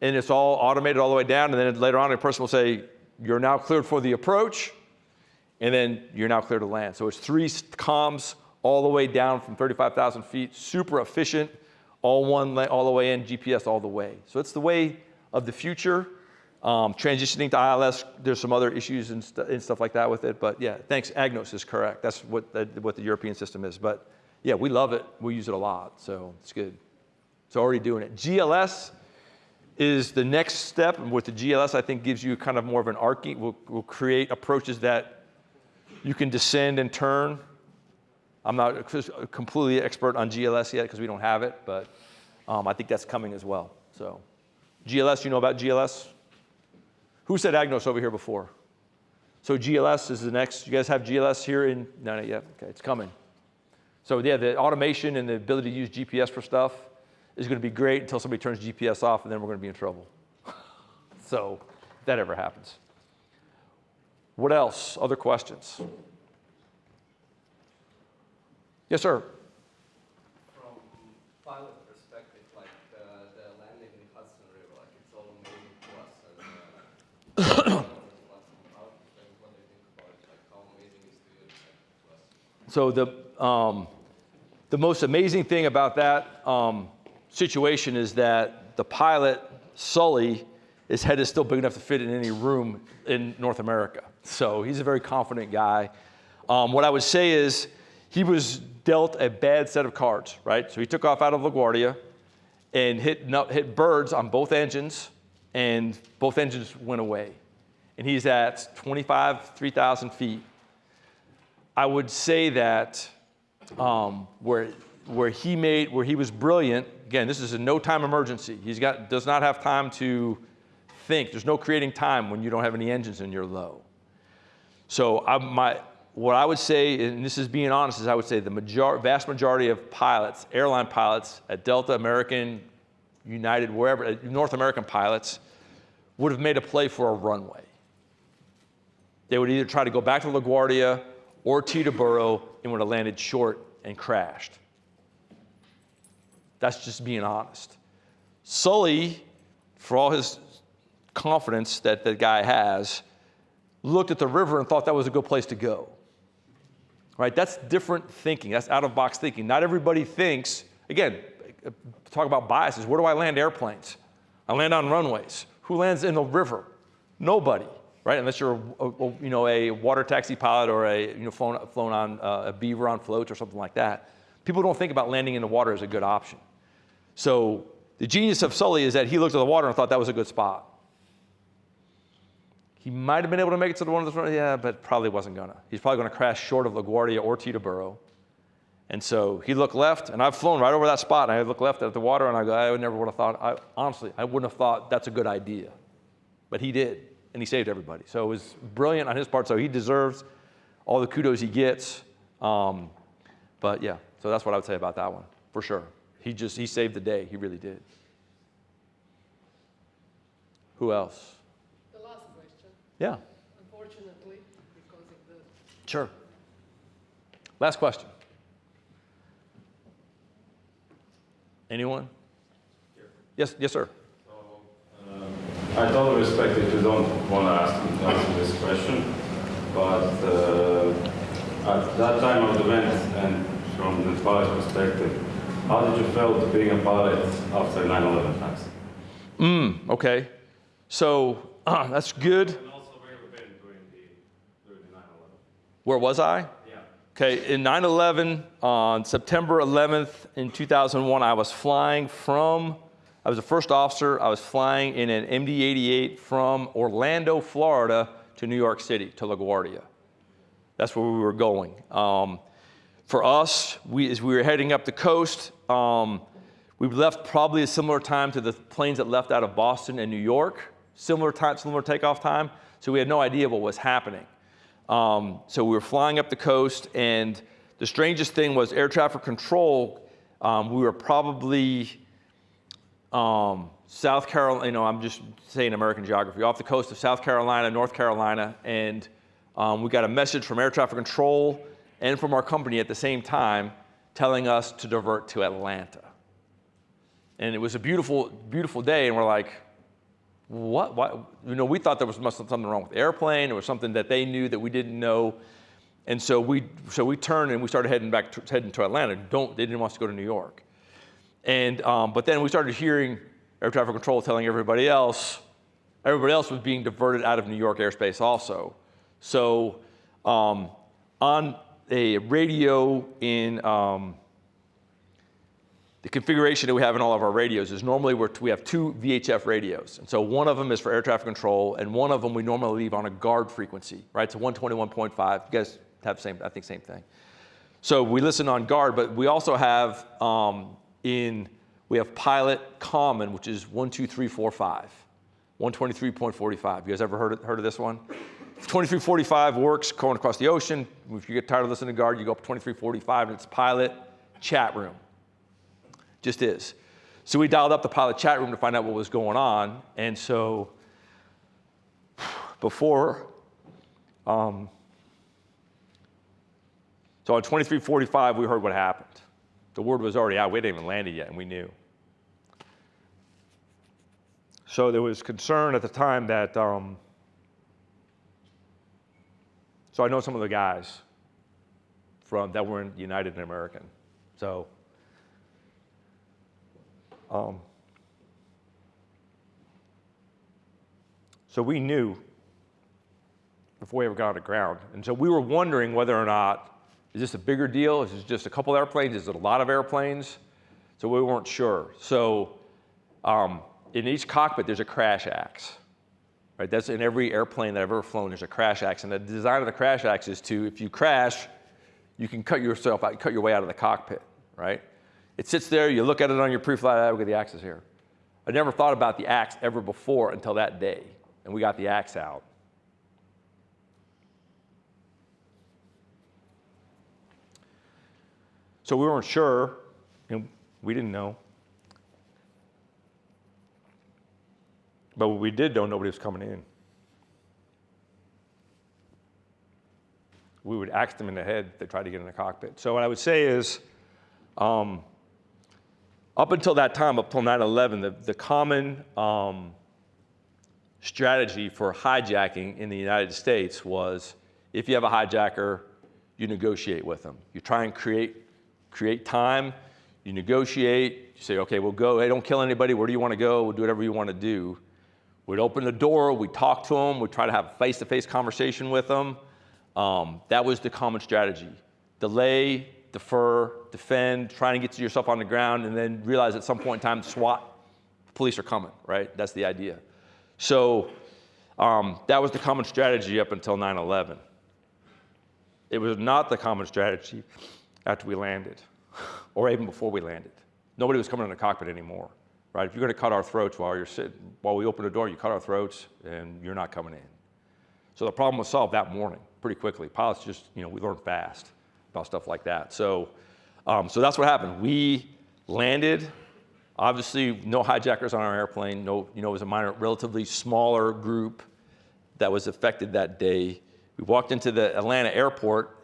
and it's all automated all the way down. And then later on, a person will say, "You're now cleared for the approach," and then you're now clear to land. So it's three comms all the way down from 35,000 feet, super efficient, all one, all the way in, GPS all the way. So it's the way of the future. Um, transitioning to ILS, there's some other issues and, st- and stuff like that with it, but yeah, thanks. EGNOS is correct. That's what the, what the European system is. But yeah, we love it. We use it a lot, so it's good. It's already doing it. GLS is the next step, with the GLS, I think gives you kind of more of an arcing. We'll, we'll create approaches that you can descend and turn. I'm not completely expert on GLS yet because we don't have it, but Um, I think that's coming as well. So, GLS, you know about GLS? Who said EGNOS over here before? So GLS is the next. You guys have GLS here in? No, not yet. Okay, it's coming. So yeah, the automation and the ability to use GPS for stuff is going to be great until somebody turns GPS off, and then we're going to be in trouble. so if that ever happens. What else? Other questions? Yes, sir. From pilot perspective, like the, the landing in Hudson River, like it's all amazing to us. And, uh, how, like, what do you think about it? Like how amazing is to, to us? So the, um, the most amazing thing about that um, situation is that the pilot, Sully, his head is still big enough to fit in any room in North America. So he's a very confident guy. Um, what I would say is he was dealt a bad set of cards, right? So he took off out of LaGuardia and hit, hit birds on both engines, and both engines went away. And he's at 25, 3,000 feet. I would say that um, where, where he made, where he was brilliant, again, this is a no time emergency. He's got, does not have time to think. There's no creating time when you don't have any engines and you're low. So I, my, what I would say, and this is being honest, is I would say the major, vast majority of pilots, airline pilots at Delta, American, United, wherever, uh, North American pilots, would have made a play for a runway. They would either try to go back to LaGuardia or Teterboro and would have landed short and crashed. That's just being honest. Sully, for all his confidence that the guy has, looked at the river and thought that was a good place to go. Right? That's different thinking. That's out of box thinking. Not everybody thinks, again, talk about biases. Where do I land airplanes? I land on runways. Who lands in the river? Nobody, right? Unless you're a, a you know, a water taxi pilot or a, you know, flown, flown on uh, a beaver on floats or something like that. People don't think about landing in the water as a good option. So the genius of Sully is that he looked at the water and thought that was a good spot. He might have been able to make it to the one of the front, yeah, but probably wasn't gonna. He's probably gonna crash short of LaGuardia or Teterboro. And so he looked left, and I've flown right over that spot, and I look left at the water, and I go, I would never would have thought, I, honestly, I wouldn't have thought that's a good idea. But he did, and he saved everybody. So it was brilliant on his part, so he deserves all the kudos he gets. Um, but yeah, so that's what I would say about that one, for sure. He just, he saved the day, he really did. Who else? The last question, Yeah, unfortunately, because of the sure. Last question. Anyone? Yes, yes, sir. I totally respect if you don't want to ask answer this question, but uh, at that time of the event and from the pilot's perspective, how did you feel being a pilot after 9/11 attacks? Mm, okay. So uh, that's good. Where you've been during the during the 9/11. Where was I? Yeah. Okay, in 9 11, on September 11th in 2001, I was flying from, I was the first officer, I was flying in an MD 88 from Orlando, Florida to New York City, to LaGuardia. That's where we were going. Um, for us, we, as we were heading up the coast, um, we left probably a similar time to the planes that left out of Boston and New York, similar time, similar takeoff time, so we had no idea what was happening. Um, so we were flying up the coast, and the strangest thing was air traffic control. Um, we were probably um, South Carolina, you know, I'm just saying American geography, off the coast of South Carolina, North Carolina, and um, we got a message from air traffic control and from our company at the same time telling us to divert to Atlanta. And it was a beautiful, beautiful day, and we're like, what? You know, we thought there was must something wrong with the airplane. Was something that they knew that we didn't know. And so we, so we turned and we started heading back, to, heading to Atlanta. Don't, they didn't want us to go to New York. And, um, but then we started hearing air traffic control telling everybody else, everybody else was being diverted out of New York airspace also. So um, on a radio in um, the configuration that we have in all of our radios is normally we have two VHF radios. And so one of them is for air traffic control, and one of them we normally leave on a guard frequency, right? So 121.5. You guys have the same, I think, same thing. So we listen on guard, but we also have um, in We have pilot common, which is 12345, 123.45. You guys ever heard of, heard of this one? 2345 works going across the ocean. If you get tired of listening to guard, you go up 2345 and it's pilot chat room. Just is. So we dialed up the pilot chat room to find out what was going on. And so before, um, so on 2345, we heard what happened. The word was already out. We hadn't even landed yet, and we knew. So there was concern at the time that, um, so I know some of the guys from that were in United and American. So, um, so we knew before we ever got on the ground. And so we were wondering whether or not, is this a bigger deal? Is this just a couple airplanes? Is it a lot of airplanes? So we weren't sure. So um, in each cockpit, there's a crash axe. Right? That's in every airplane that I've ever flown, there's a crash axe. And the design of the crash axe is to, if you crash, you can cut yourself out, cut your way out of the cockpit, right? It sits there, you look at it on your pre-flight, I look at the axes here. I never thought about the axe ever before until that day, and we got the axe out. So we weren't sure, and we didn't know. But we did know, nobody was coming in. We would axe them in the head if they tried to get in the cockpit. So what I would say is, um, up until that time, up until 9/11, the, the common um, strategy for hijacking in the United States was, if you have a hijacker, you negotiate with them. You try and create create time. You negotiate. You say, okay, we'll go. Hey, don't kill anybody. Where do you want to go? We'll do whatever you want to do. We'd open the door, we'd talk to them, we'd try to have a face to face conversation with them. Um, that was the common strategy delay, defer, defend, trying to get yourself on the ground, and then realize at some point in time, SWAT, police are coming, right? That's the idea. So um, that was the common strategy up until 9 11. It was not the common strategy after we landed, or even before we landed. Nobody was coming in the cockpit anymore right? If you're going to cut our throats while you're sitting, while we open the door, you cut our throats, and you're not coming in. So the problem was solved that morning, pretty quickly. Pilots just, you know, we learn fast about stuff like that. So, um, so that's what happened. We landed. Obviously, no hijackers on our airplane. No, you know, it was a minor, relatively smaller group that was affected that day. We walked into the Atlanta airport,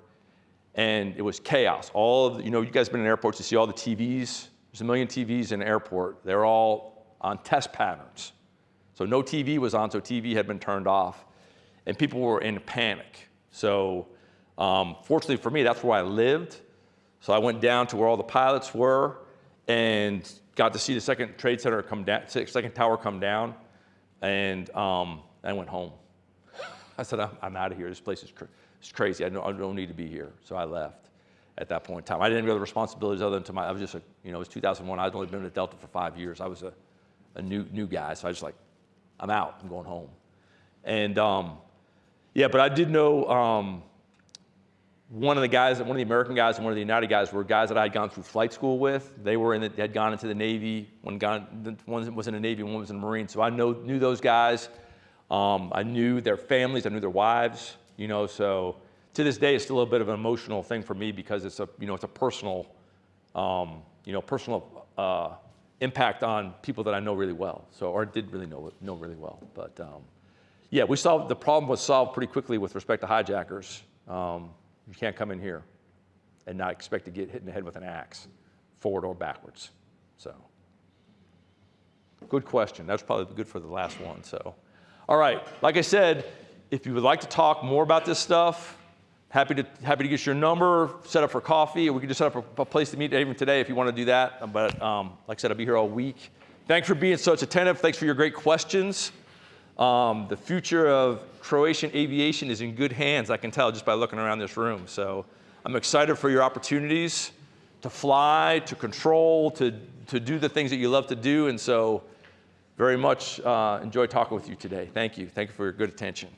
and it was chaos. All of, the, you know, you guys been in airports, you see all the TVs there's a million TVs in an airport. They're all on test patterns. So no TV was on, so TV had been turned off. And people were in panic. So um, fortunately for me, that's where I lived. So I went down to where all the pilots were and got to see the second trade center come down, second tower come down, and um, I went home. I said, I'm, I'm out of here. This place is cr crazy. I don't, I don't need to be here. So I left at that point in time. I didn't have other responsibilities other than to my, I was just a, you know, it was 2001. I'd only been at Delta for five years. I was a, a new, new guy. So I was like, I'm out, I'm going home. And um, yeah, but I did know um, one of the guys, one of the American guys and one of the United guys were guys that I had gone through flight school with. They were in the, had gone into the Navy. One, gone, one was in the Navy, one was in the Marine. So I know, knew those guys. Um, I knew their families, I knew their wives, you know, so to this day, it's still a little bit of an emotional thing for me because it's a, you know, it's a personal, um, you know, personal uh, impact on people that I know really well. So, or did really know, know really well. But um, yeah, we solved, the problem was solved pretty quickly with respect to hijackers. Um, you can't come in here and not expect to get hit in the head with an axe, forward or backwards. So, good question. That's probably good for the last one. So, all right, like I said, if you would like to talk more about this stuff, Happy to, happy to get your number, set up for coffee, we can just set up a, a place to meet even today if you want to do that. But um, like I said, I'll be here all week. Thanks for being such attentive. Thanks for your great questions. Um, the future of Croatian aviation is in good hands, I can tell just by looking around this room. So I'm excited for your opportunities to fly, to control, to, to do the things that you love to do. And so very much uh, enjoy talking with you today. Thank you. Thank you for your good attention.